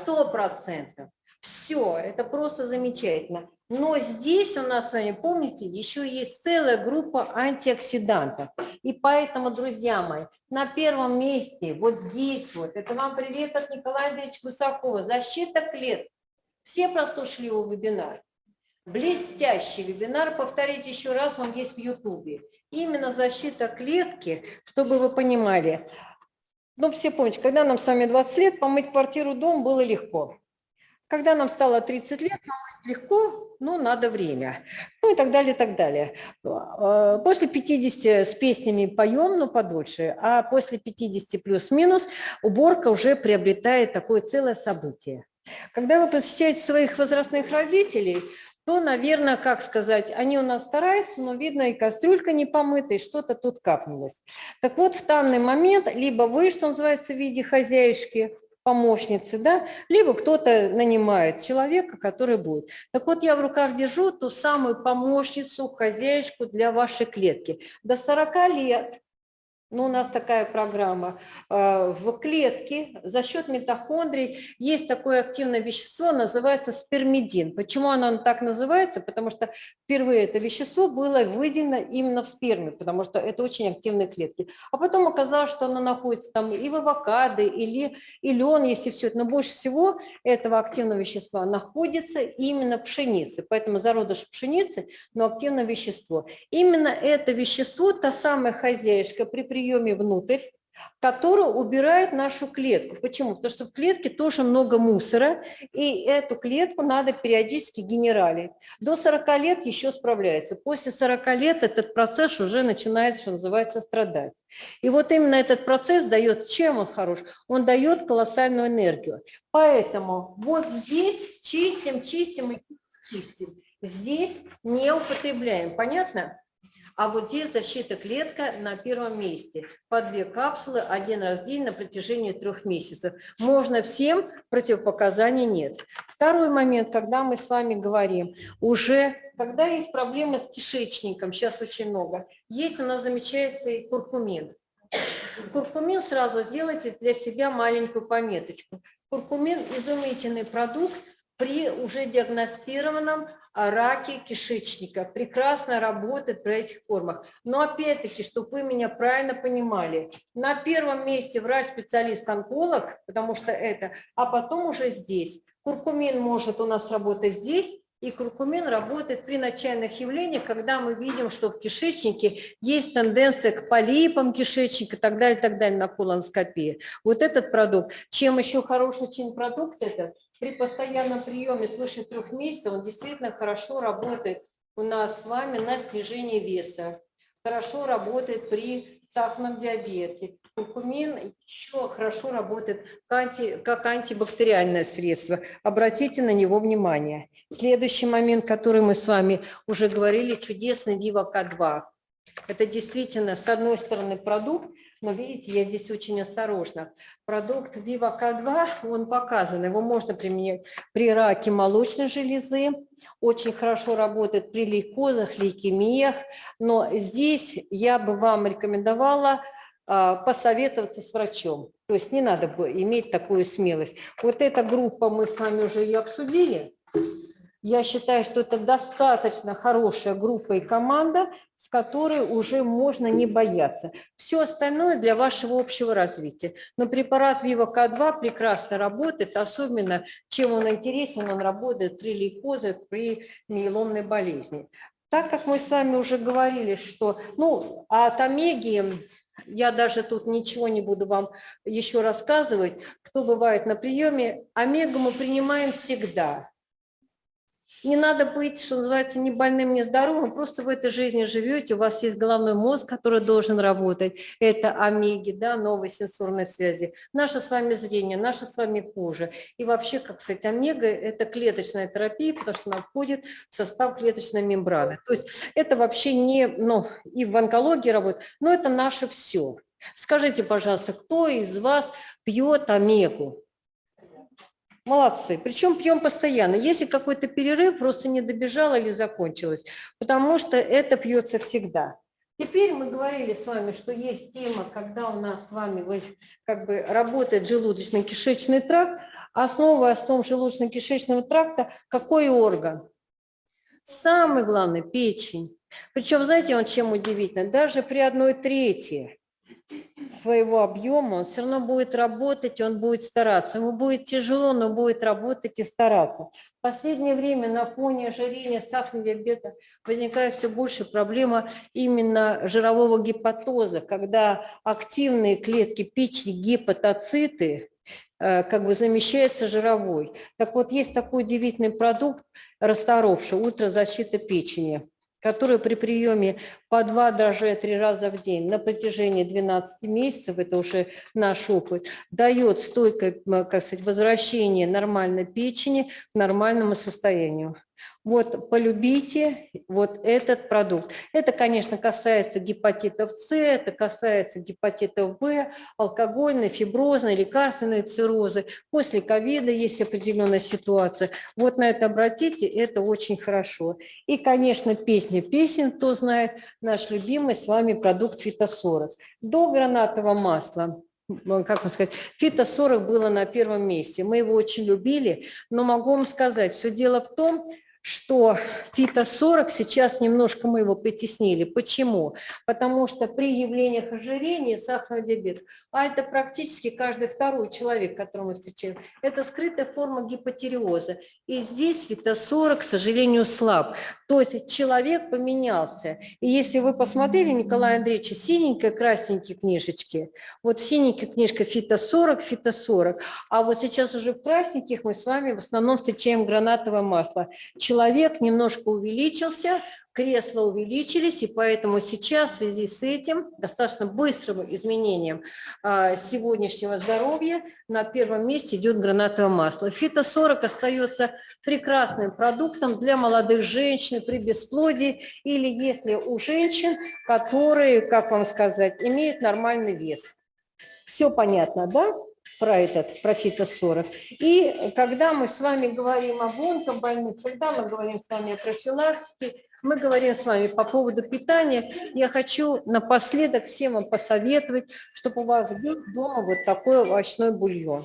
Сто процентов. Все, это просто замечательно. Но здесь у нас с вами, помните, еще есть целая группа антиоксидантов. И поэтому, друзья мои, на первом месте, вот здесь вот, это вам привет от Николая Андреевича Гусакова, защита клеток. Все прослушали его вебинар. Блестящий вебинар, повторите еще раз, он есть в Ютубе. Именно защита клетки, чтобы вы понимали. Ну, все помните, когда нам с вами 20 лет, помыть квартиру, дом было легко. Когда нам стало 30 лет, помыть легко, но надо время. Ну и так далее, и так далее. А, после 50 с песнями поем, но подольше, а после 50 плюс-минус уборка уже приобретает такое целое событие. Когда вы посещаете своих возрастных родителей, то, наверное, как сказать, они у нас стараются, но видно и кастрюлька не помыта, и что-то тут капнулось. Так вот, в данный момент либо вы, что называется, в виде хозяюшки, помощницы, да, либо кто-то нанимает человека, который будет. Так вот, я в руках держу ту самую помощницу, хозяюшку для вашей клетки. До 40 лет ну, у нас такая программа. А, в клетке за счет митохондрий есть такое активное вещество, называется спермидин. Почему оно так называется? Потому что впервые это вещество было выделено именно в сперме, потому что это очень активные клетки. А потом оказалось, что оно находится там и в авокадо, или и лен, если все это. Но больше всего этого активного вещества находится именно в пшенице. Поэтому зародыш пшеницы, но активное вещество. Именно это вещество, та самая хозяюшка при приеме внутрь, который убирает нашу клетку. Почему? Потому что в клетке тоже много мусора, и эту клетку надо периодически генералить. До 40 лет еще справляется. После 40 лет этот процесс уже начинает, что называется, страдать. И вот именно этот процесс дает, чем он хорош? Он дает колоссальную энергию. Поэтому вот здесь чистим, чистим и чистим. Здесь не употребляем. Понятно? А вот здесь защита клетка на первом месте. По две капсулы один раз в день на протяжении трех месяцев. Можно всем, противопоказаний нет. Второй момент, когда мы с вами говорим, уже когда есть проблемы с кишечником, сейчас очень много, есть у нас замечательный куркумин. Куркумин сразу сделайте для себя маленькую пометочку. Куркумин – изумительный продукт при уже диагностированном раки кишечника. Прекрасно работает при этих формах. Но опять-таки, чтобы вы меня правильно понимали, на первом месте врач-специалист-онколог, потому что это, а потом уже здесь. Куркумин может у нас работать здесь, и куркумин работает при начальных явлениях, когда мы видим, что в кишечнике есть тенденция к полипам кишечника и так далее, так далее на колоноскопии. Вот этот продукт. Чем еще хороший очень продукт это? При постоянном приеме свыше трех месяцев он действительно хорошо работает у нас с вами на снижение веса. Хорошо работает при сахарном диабете. Куркумин еще хорошо работает как, анти, как антибактериальное средство. Обратите на него внимание. Следующий момент, который мы с вами уже говорили, чудесный Viva K2. Это действительно, с одной стороны, продукт, но видите, я здесь очень осторожна. Продукт Viva K2, он показан, его можно применять при раке молочной железы, очень хорошо работает при лейкозах, лейкемиях, но здесь я бы вам рекомендовала а, посоветоваться с врачом. То есть не надо бы иметь такую смелость. Вот эта группа мы с вами уже ее обсудили. Я считаю, что это достаточно хорошая группа и команда, с которой уже можно не бояться. Все остальное для вашего общего развития. Но препарат Viva K2 прекрасно работает, особенно чем он интересен, он работает при лейкозе, при миеломной болезни. Так как мы с вами уже говорили, что ну, от омеги я даже тут ничего не буду вам еще рассказывать, кто бывает на приеме. Омегу мы принимаем всегда. Не надо быть, что называется, ни больным, ни здоровым, просто в этой жизни живете, у вас есть головной мозг, который должен работать, это омеги, да, новые сенсорные связи, наше с вами зрение, наше с вами кожа. И вообще, как сказать, омега – это клеточная терапия, потому что она входит в состав клеточной мембраны. То есть это вообще не, ну, и в онкологии работает, но это наше все. Скажите, пожалуйста, кто из вас пьет омегу? Молодцы. Причем пьем постоянно. Если какой-то перерыв, просто не добежал или закончилось, потому что это пьется всегда. Теперь мы говорили с вами, что есть тема, когда у нас с вами как бы работает желудочно-кишечный тракт, основа в том желудочно-кишечного тракта какой орган? Самый главный – печень. Причем, знаете, он чем удивительно? Даже при одной трети своего объема, он все равно будет работать, он будет стараться. Ему будет тяжело, но будет работать и стараться. В последнее время на фоне ожирения, сахарного диабета возникает все больше проблема именно жирового гепатоза, когда активные клетки печени, гепатоциты, э, как бы замещается жировой. Так вот, есть такой удивительный продукт, расторовший, ультрозащита печени который при приеме по два, даже три раза в день на протяжении 12 месяцев, это уже наш опыт, дает стойкое как сказать, возвращение нормальной печени к нормальному состоянию. Вот полюбите вот этот продукт. Это, конечно, касается гепатитов С, это касается гепатитов В, алкогольной, фиброзной, лекарственной циррозы. После ковида есть определенная ситуация. Вот на это обратите, это очень хорошо. И, конечно, песня песен, кто знает, наш любимый с вами продукт фитосорок. До гранатового масла как вам сказать, Фита 40 было на первом месте. Мы его очень любили, но могу вам сказать, все дело в том, что фито-40 сейчас немножко мы его притеснили. Почему? Потому что при явлениях ожирения, сахарный диабет, а это практически каждый второй человек, которого мы встречаем, это скрытая форма гипотериоза. И здесь фито-40, к сожалению, слаб. То есть человек поменялся. И если вы посмотрели, Николай Андреевич, синенькие, красненькие книжечки, вот в синеньких книжка фито-40, фито-40, а вот сейчас уже в красненьких мы с вами в основном встречаем гранатовое масло. Человек немножко увеличился, кресла увеличились, и поэтому сейчас в связи с этим достаточно быстрым изменением а, сегодняшнего здоровья на первом месте идет гранатовое масло. Фито-40 остается прекрасным продуктом для молодых женщин при бесплодии или если у женщин, которые, как вам сказать, имеют нормальный вес. Все понятно, да? Про этот, про фито-40. И когда мы с вами говорим об онкобольных, когда мы говорим с вами о профилактике, мы говорим с вами по поводу питания. Я хочу напоследок всем вам посоветовать, чтобы у вас был дома вот такой овощной бульон.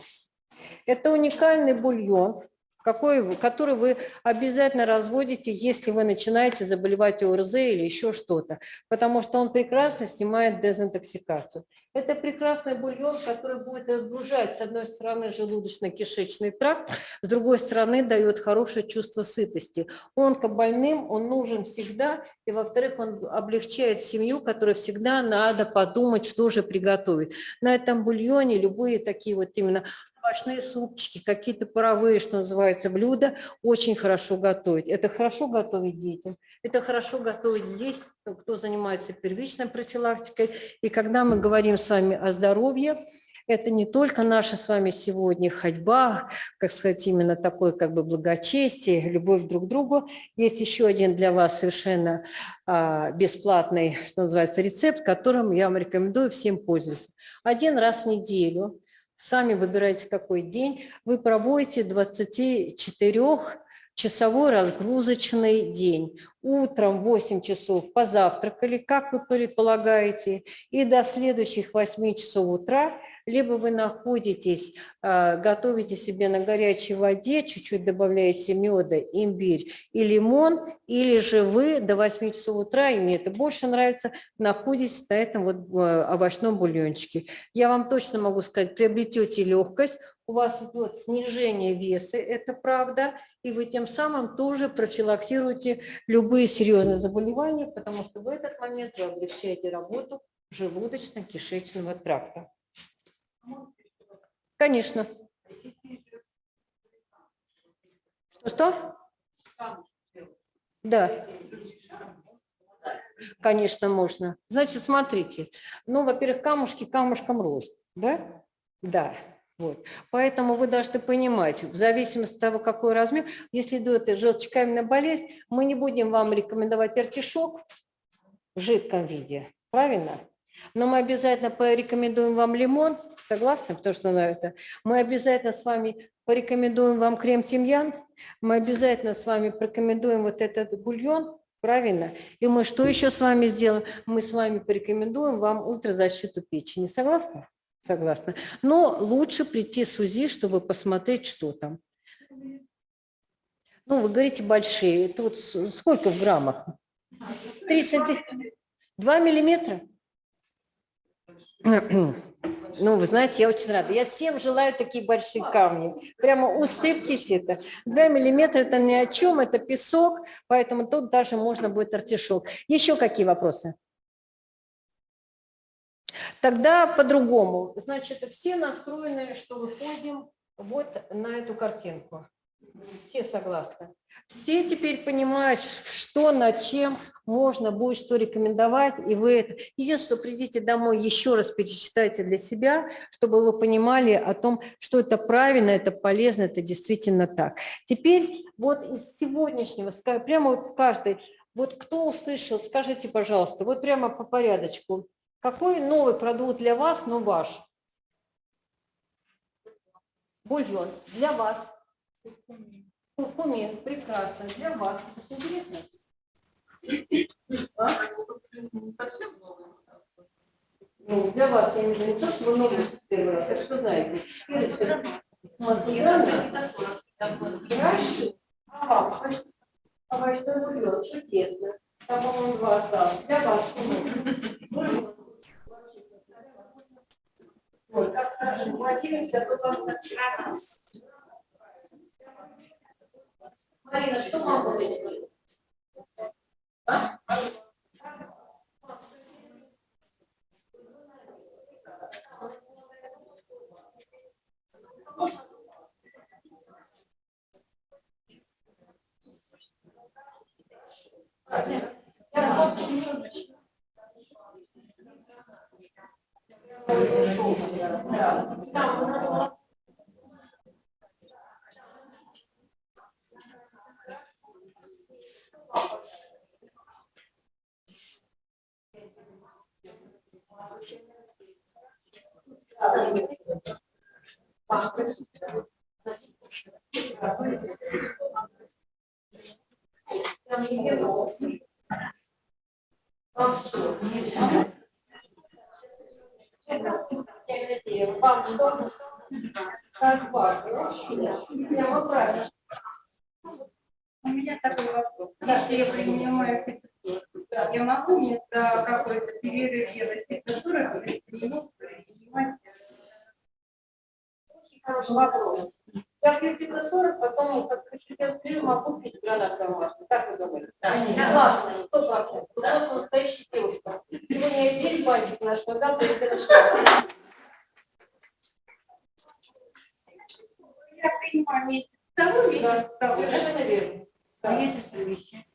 Это уникальный бульон, какой, который вы обязательно разводите, если вы начинаете заболевать ОРЗ или еще что-то, потому что он прекрасно снимает дезинтоксикацию. Это прекрасный бульон, который будет разгружать, с одной стороны, желудочно-кишечный тракт, с другой стороны, дает хорошее чувство сытости. Он больным, он нужен всегда, и, во-вторых, он облегчает семью, которой всегда надо подумать, что же приготовить. На этом бульоне любые такие вот именно овощные супчики, какие-то паровые, что называется, блюда очень хорошо готовить. Это хорошо готовить детям, это хорошо готовить здесь, кто занимается первичной профилактикой. И когда мы говорим с вами о здоровье, это не только наша с вами сегодня ходьба, как сказать, именно такое как бы благочестие, любовь друг к другу. Есть еще один для вас совершенно а, бесплатный, что называется, рецепт, которым я вам рекомендую всем пользоваться. Один раз в неделю сами выбираете какой день, вы проводите 24 часовой разгрузочный день. Утром 8 часов позавтракали, как вы предполагаете, и до следующих 8 часов утра – либо вы находитесь, а, готовите себе на горячей воде, чуть-чуть добавляете меда, имбирь и лимон, или же вы до 8 часов утра, и мне это больше нравится, находитесь на этом вот а, овощном бульончике. Я вам точно могу сказать, приобретете легкость, у вас идет снижение веса, это правда, и вы тем самым тоже профилактируете любые серьезные заболевания, потому что в этот момент вы облегчаете работу желудочно-кишечного тракта. Конечно. Что-что? Да. Конечно, можно. Значит, смотрите. Ну, во-первых, камушки камушком рост. Да? Да. Вот. Поэтому вы должны понимать, в зависимости от того, какой размер, если идет желчекаменная болезнь, мы не будем вам рекомендовать артишок в жидком виде. Правильно? Но мы обязательно порекомендуем вам лимон, согласны, потому что на это. Мы обязательно с вами порекомендуем вам крем-тимьян, мы обязательно с вами порекомендуем вот этот бульон, правильно? И мы что еще с вами сделаем? Мы с вами порекомендуем вам ультразащиту печени. Согласны? Согласна. Но лучше прийти с УЗИ, чтобы посмотреть, что там. Ну, вы говорите большие. Это вот сколько в граммах? 3 сантиметра. 2 миллиметра? Ну, вы знаете, я очень рада. Я всем желаю такие большие камни. Прямо усыпьтесь это. 2 миллиметра – это ни о чем, это песок, поэтому тут даже можно будет артишок. Еще какие вопросы? Тогда по-другому. Значит, все настроены, что выходим вот на эту картинку. Все согласны. Все теперь понимают, что над чем можно будет что рекомендовать, и вы это... Единственное, что придите домой, еще раз перечитайте для себя, чтобы вы понимали о том, что это правильно, это полезно, это действительно так. Теперь вот из сегодняшнего, прямо вот каждый, вот кто услышал, скажите, пожалуйста, вот прямо по порядочку, какой новый продукт для вас, но ваш? Бульон. Для вас. Куркумин. Прекрасно. Для вас. Это интересно. Ну, для вас, я в виду, не то, что вы новый первый раз, а что знаете. Хорошо. А? А овощной бульон, чудесно. Там, по-моему, два осталось. Для вас. Бульон. Ой, как хорошо, молодец, а то вам Марина, что вам будет? А? Я Вам вам Как важно. Прямо правильно. У меня такой вопрос. Если я принимаю я могу вместо какой-то перерыв делать температуру, не могу принимать? Очень хороший вопрос. Я пью типа 40, потом как пью, могу пить гранат домашний. Как вы думаете? Да, Классно, сто процентов. Просто настоящая девушка. Сегодня я весь банчик наш, но там перед Я принимаю месяц того, месяц того. Совершенно верно. А если совмещать?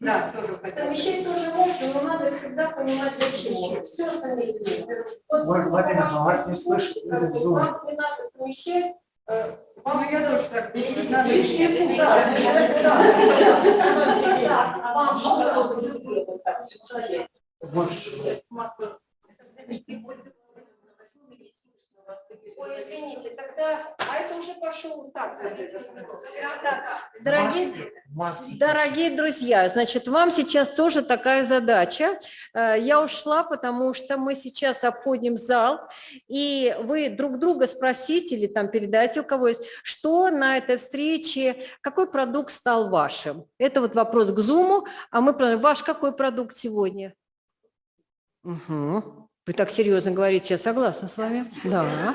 Да, тоже Совмещать тоже можно, но надо всегда понимать, зачем. Все совместить. Вот, Марина, вас не слышно. Вам не надо совмещать, э, вам Ну, я тоже так. Надо лишнее пункты. Да, да, да, да. А вам что Больше. Ой, извините, тогда, а это уже пошел так. Дорогие, дорогие друзья, значит, вам сейчас тоже такая задача. Э, Я ушла, потому что мы сейчас обходим зал, и вы друг друга спросите или там передайте, у кого есть, что на этой встрече, какой продукт стал вашим. Это вот вопрос к Зуму, а мы, про- ваш какой продукт сегодня? Угу. Вы так серьезно говорите, я согласна с вами. Да.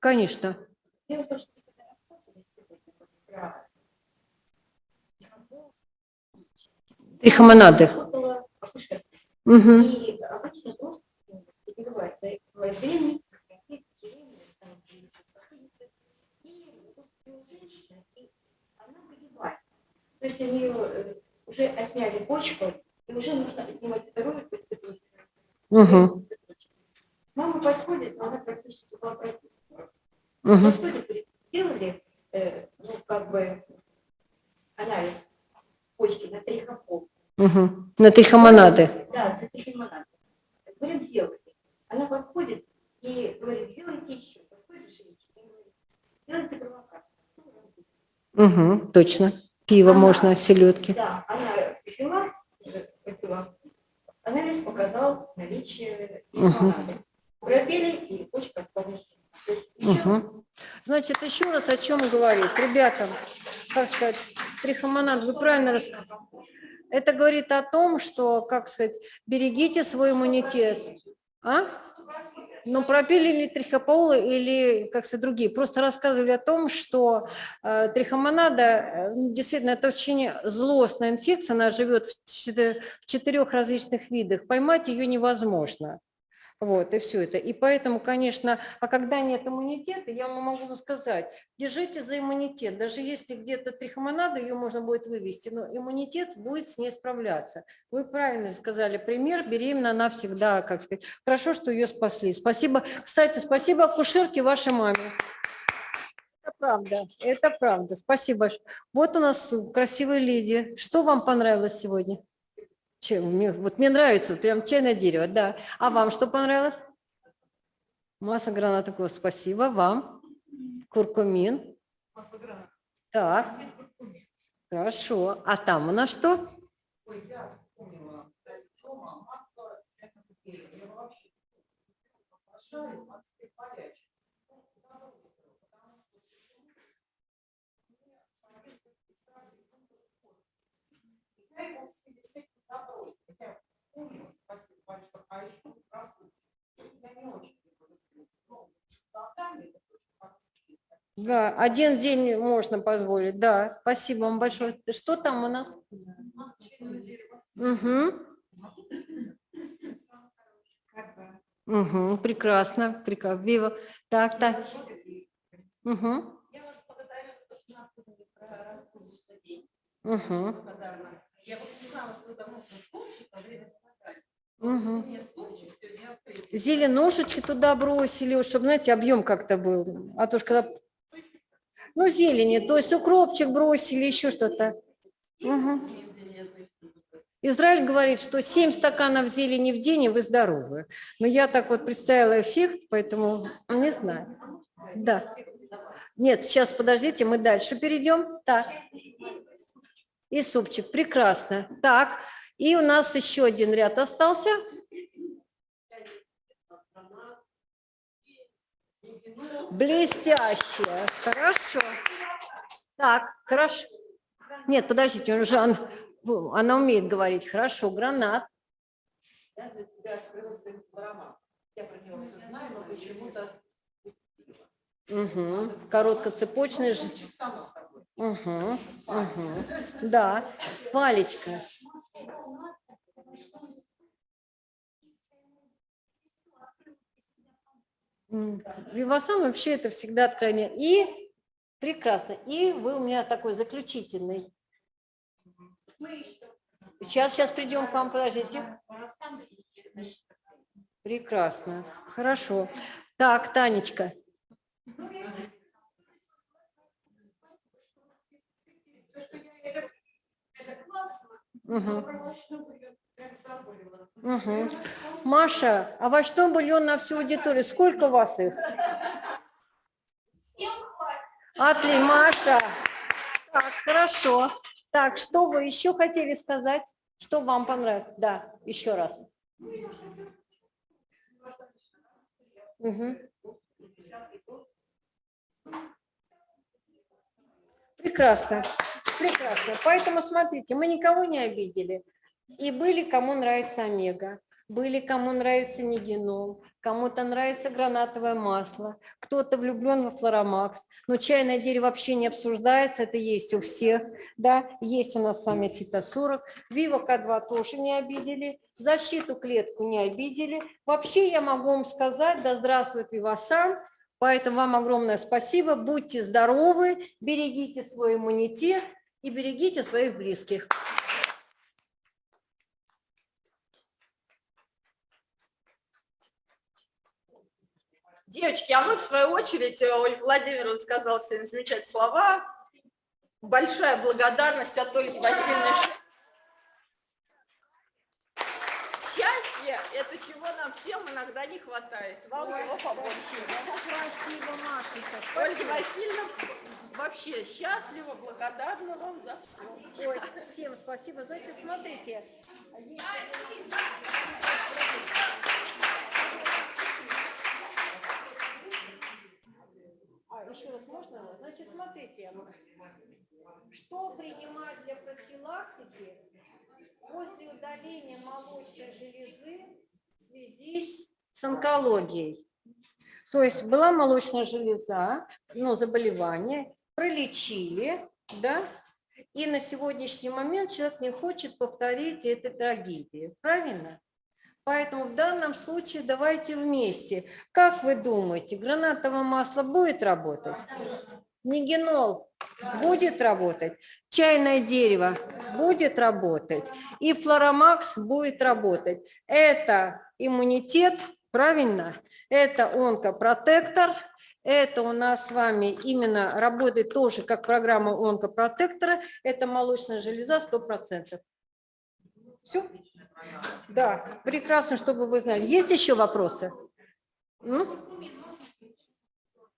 Конечно. Угу. И обычно рост перебивает длинный, и у женщины, и То есть нее уже отняли почку, и уже нужно отнимать вторую поступить. Угу. Мама подходит, но она практически была прописана. Угу. Подходит, сделали, э, ну, как бы, анализ почки на трихопол. Угу. На трихомонады. Да, за трихомонады. Говорит, сделайте. Она подходит и говорит, сделайте еще. Подходит женщина и говорит, сделайте провокацию. Угу. Точно. Пиво Ага. можно, селедки. Да, она пила, э, попила. Анализ показал наличие трихомонады. Пропели, и почка еще Угу. Значит, еще раз о чем говорит. Ребята, как сказать, трихомонад, вы правильно рассказали. Это говорит о том, что, как сказать, берегите свой иммунитет. А? Ну, пропили ли трихополы или, как сказать, другие. Просто рассказывали о том, что э, трихомонада, э, действительно, это очень злостная инфекция, она живет в четырех различных видах. Поймать ее невозможно. Вот, и все это. И поэтому, конечно, а когда нет иммунитета, я вам могу сказать, держите за иммунитет. Даже если где-то трихомонада, ее можно будет вывести, но иммунитет будет с ней справляться. Вы правильно сказали пример, беременна она всегда, как сказать, хорошо, что ее спасли. Спасибо. Кстати, спасибо акушерке вашей маме. Это правда, это правда. Спасибо. Вот у нас красивая леди. Что вам понравилось сегодня? Чем? Мне, вот мне нравится, прям чайное дерево, да. А вам что понравилось? Масса гранатов, О, спасибо. Вам? Куркумин. Так. Хорошо. А там у нас что? Ой, я вспомнила. Дома масло. Я вообще обожаю, а теперь горячее. Ну, забросила, потому что мне самолет представили И я его в связи с этим забросила. Я помнила, спасибо большое. А еще красотки. Я не очень люблю. Да, один день можно позволить. Да, спасибо вам большое. Что там у нас? Угу. Угу, прекрасно, прекрасно. Вива. Так, так. Угу. Я вас благодарю за то, что напомнили про день. Угу. Я вот не знала, что это можно стульчик во время. Угу. Зеленушечки туда бросили, чтобы, знаете, объем как-то был. А то ж когда... Ну, зелени, то есть укропчик бросили, еще что-то. Мгм. Израиль говорит, что 7 стаканов зелени в день, и вы здоровы. Но я так вот представила эффект, поэтому не знаю. Да. Нет, сейчас подождите, мы дальше перейдем. Так. И супчик, прекрасно. Так, и у нас еще один ряд остался. Блестяще. Хорошо. Так, хорошо. Нет, подождите, он уже, он- она умеет говорить. Хорошо, гранат. Я для тебя открыла свой аромат. Я про него все знаю, но почему-то Угу. Короткоцепочный же. Угу. Угу. Да. Палечка. Вивасан вообще это всегда откровение. И прекрасно. И вы у меня такой заключительный. Сейчас, сейчас придем к вам, подождите. Прекрасно. Хорошо. Так, Танечка. Мгм. Мгм. Маша, овощной бульон на всю аудиторию. Сколько у вас их? Отли, Маша. Так, хорошо. Так, что вы еще хотели сказать? Что вам понравилось? Да, еще раз. Мгм. Прекрасно, прекрасно. Поэтому смотрите, мы никого не обидели. И были, кому нравится омега, были, кому нравится нигенол, кому-то нравится гранатовое масло, кто-то влюблен во флоромакс. Но чайное дерево вообще не обсуждается, это есть у всех. Да, есть у нас с вами фитосорок. Вива К2 тоже не обидели. Защиту клетку не обидели. Вообще я могу вам сказать, да здравствует Вивасан. Поэтому вам огромное спасибо. Будьте здоровы, берегите свой иммунитет. И берегите своих близких. Девочки, а мы в свою очередь, э, Ольга Владимировна сказала сегодня замечательные слова. Большая благодарность от Ольги Васильевны. Счастье – это чего нам всем иногда не хватает. Вам его побольше. Спасибо, Машенька. Ольга Васильевна вообще счастлива, благодарна вам за все. Ой, всем спасибо. Значит, смотрите. А, еще раз можно? Значит, смотрите, что принимать для профилактики после удаления молочной железы в связи с онкологией? То есть была молочная железа, ну, заболевание, пролечили, да, и на сегодняшний момент человек не хочет повторить этой трагедии. Правильно? Поэтому в данном случае давайте вместе. Как вы думаете, гранатовое масло будет работать? Нигенол будет работать? Чайное дерево будет работать? И флоромакс будет работать. Это иммунитет, правильно? Это онкопротектор, это у нас с вами именно работает тоже как программа онкопротектора. Это молочная железа 100%. Все? Да, прекрасно, чтобы вы знали. Есть еще вопросы? М?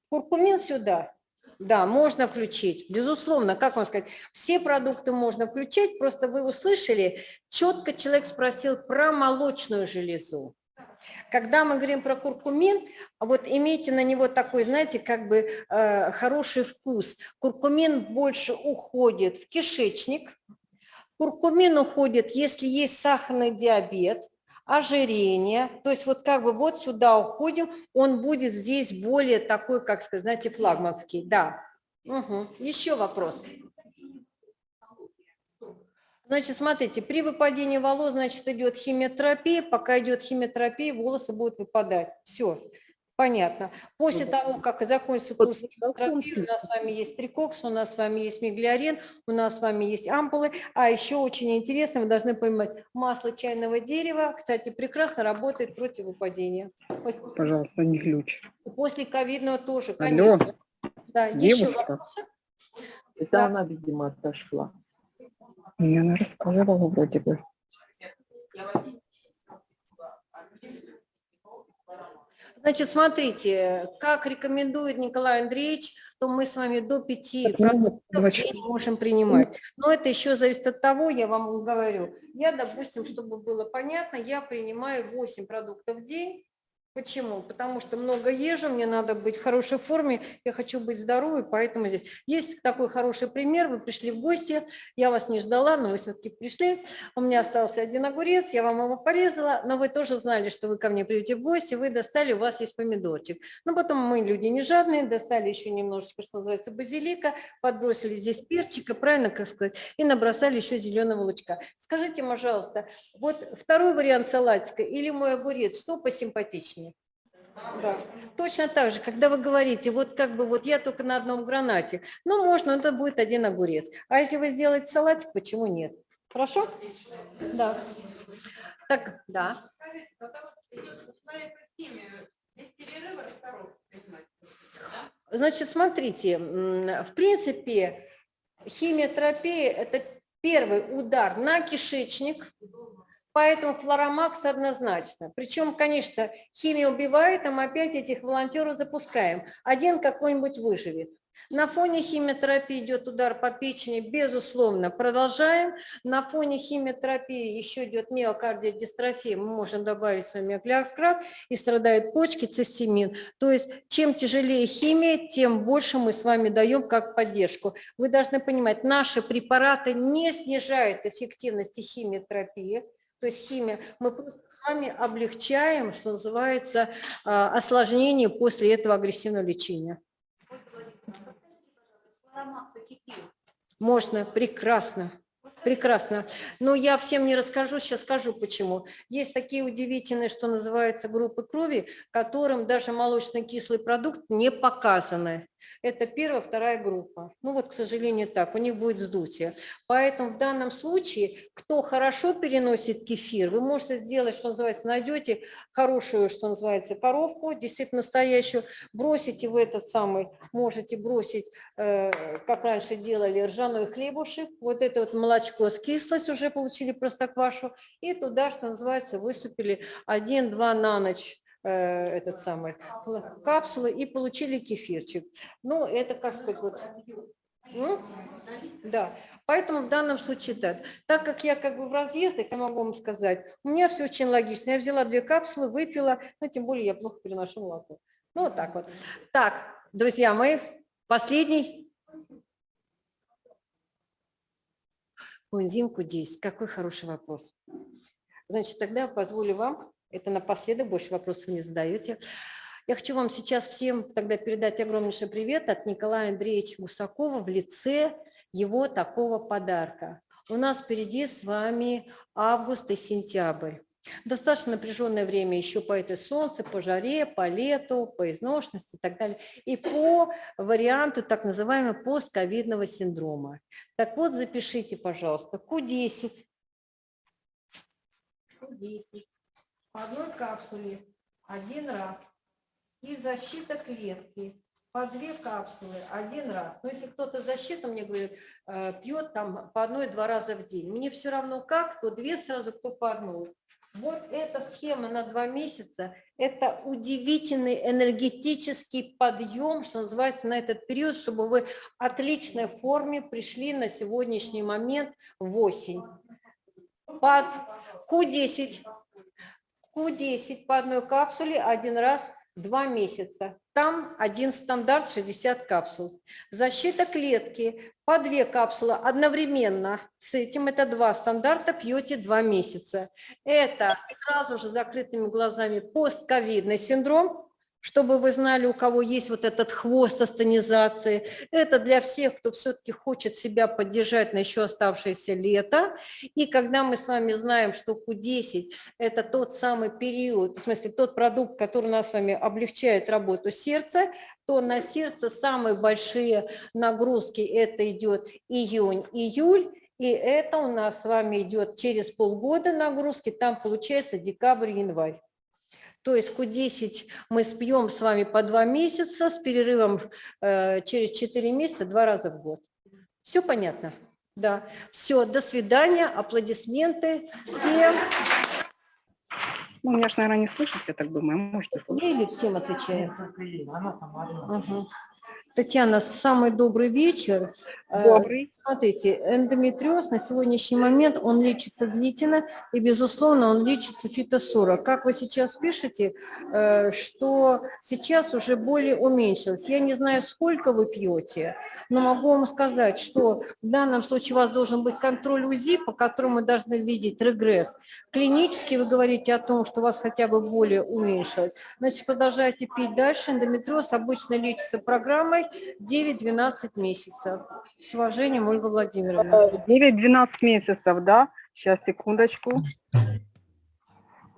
Куркумин сюда. Да, можно включить, безусловно, как вам сказать, все продукты можно включить, просто вы услышали, четко человек спросил про молочную железу. Когда мы говорим про куркумин, вот имейте на него такой, знаете, как бы э, хороший вкус. Куркумин больше уходит в кишечник, куркумин уходит, если есть сахарный диабет, ожирение, то есть вот как бы вот сюда уходим, он будет здесь более такой, как сказать, знаете, флагманский, да. Угу. Еще вопрос. Значит, смотрите, при выпадении волос, значит, идет химиотерапия. Пока идет химиотерапия, волосы будут выпадать. Все, понятно. После того, как закончится курс химиотерапии, у нас с вами есть трикокс, у нас с вами есть миглиарин, у нас с вами есть ампулы. А еще очень интересно, вы должны понимать, масло чайного дерева, кстати, прекрасно работает против выпадения. Пожалуйста, не ключ. После ковидного тоже, Алло, конечно. Да, еще девушка. вопросы? это Да. она, видимо, отошла. Мне она рассказывала вроде бы. Значит, смотрите, как рекомендует Николай Андреевич, то мы с вами до 5 Так, ну, продуктов день можем принимать. Но это еще зависит от того, я вам говорю. Я, допустим, чтобы было понятно, я принимаю 8 продуктов в день. Почему? Потому что много езжу, мне надо быть в хорошей форме, я хочу быть здоровой, поэтому здесь. Есть такой хороший пример, вы пришли в гости, я вас не ждала, но вы все-таки пришли, у меня остался один огурец, я вам его порезала, но вы тоже знали, что вы ко мне придете в гости, вы достали, у вас есть помидорчик. Но потом мы люди не жадные, достали еще немножечко, что называется, базилика, подбросили здесь перчика, правильно как сказать, и набросали еще зеленого лучка. Скажите, пожалуйста, вот второй вариант салатика или мой огурец, что посимпатичнее? Да. Точно так же, когда вы говорите, вот как бы вот я только на одном гранате, ну можно, это будет один огурец. А если вы сделаете салатик, почему нет? Хорошо? Да. Так, да. Значит, смотрите, в принципе, химиотерапия – это первый удар на кишечник, поэтому флоромакс однозначно. Причем, конечно, химия убивает, а мы опять этих волонтеров запускаем. Один какой-нибудь выживет. На фоне химиотерапии идет удар по печени, безусловно, продолжаем. На фоне химиотерапии еще идет миокардиодистрофия, мы можем добавить с вами оклеократ, и страдают почки, цистемин. То есть чем тяжелее химия, тем больше мы с вами даем как поддержку. Вы должны понимать, наши препараты не снижают эффективности химиотерапии, то есть химия, мы просто с вами облегчаем, что называется, а, осложнение после этого агрессивного лечения. Можно, прекрасно, прекрасно. Но я всем не расскажу, сейчас скажу почему. Есть такие удивительные, что называются группы крови, которым даже молочный кислый продукт не показаны. Это первая, вторая группа. Ну вот, к сожалению, так, у них будет вздутие. Поэтому в данном случае, кто хорошо переносит кефир, вы можете сделать, что называется, найдете хорошую, что называется, коровку, действительно настоящую, бросите в этот самый, можете бросить, э, как раньше делали, ржаной хлебушек, вот это вот молочко с кислость уже получили простоквашу, и туда, что называется, высыпали 1-2 на ночь этот самый капсулы и получили кефирчик. Ну, это, как сказать, вот... М? Да, поэтому в данном случае так. Так как я как бы в разъездах, я могу вам сказать, у меня все очень логично. Я взяла две капсулы, выпила, но тем более я плохо переношу молоко. Ну, вот так вот. Так, друзья мои, последний. Энзим Q10. Какой хороший вопрос. Значит, тогда позволю вам, это напоследок, больше вопросов не задаете. Я хочу вам сейчас всем тогда передать огромнейший привет от Николая Андреевича Гусакова в лице его такого подарка. У нас впереди с вами август и сентябрь. Достаточно напряженное время еще по этой солнце, по жаре, по лету, по изношенности и так далее. И по варианту так называемого постковидного синдрома. Так вот, запишите, пожалуйста, Q10. Q10. По одной капсуле один раз. И защита клетки по две капсулы один раз. Но если кто-то защиту мне говорит, э, пьет там по одной-два раза в день, мне все равно как, кто две сразу, кто по одной. Вот эта схема на два месяца, это удивительный энергетический подъем, что называется, на этот период, чтобы вы в отличной форме пришли на сегодняшний момент в осень. Под Q10, Q10 по одной капсуле один раз два месяца. Там один стандарт 60 капсул. Защита клетки по две капсулы одновременно. С этим это два стандарта, пьете два месяца. Это сразу же закрытыми глазами постковидный синдром, чтобы вы знали, у кого есть вот этот хвост астонизации. Это для всех, кто все-таки хочет себя поддержать на еще оставшееся лето. И когда мы с вами знаем, что Q10 – это тот самый период, в смысле тот продукт, который у нас с вами облегчает работу сердца, то на сердце самые большие нагрузки – это идет июнь-июль, и это у нас с вами идет через полгода нагрузки, там получается декабрь-январь. То есть Q10 мы спьем с вами по два месяца с перерывом э, через 4 месяца два раза в год. Все понятно? Да. Все, до свидания, аплодисменты всем. Ну, меня же, наверное, не слышат, я так думаю, можете слышать. Я или всем отвечаю? Ага. Татьяна, самый добрый вечер. Э, Добрый. Смотрите, эндометриоз на сегодняшний момент, он лечится длительно, и, безусловно, он лечится фитосора. Как вы сейчас пишете, э, что сейчас уже более уменьшилось. Я не знаю, сколько вы пьете, но могу вам сказать, что в данном случае у вас должен быть контроль УЗИ, по которому мы должны видеть регресс. Клинически вы говорите о том, что у вас хотя бы более уменьшилось. Значит, продолжайте пить дальше. Эндометриоз обычно лечится программой 9-12 месяцев. С уважением, Ольга Владимировна. 9-12 месяцев, да? Сейчас, секундочку.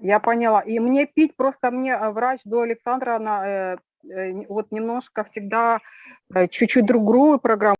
Я поняла. И мне пить, просто мне э, врач до Александра, она, э, э, вот немножко всегда э, чуть-чуть другую программу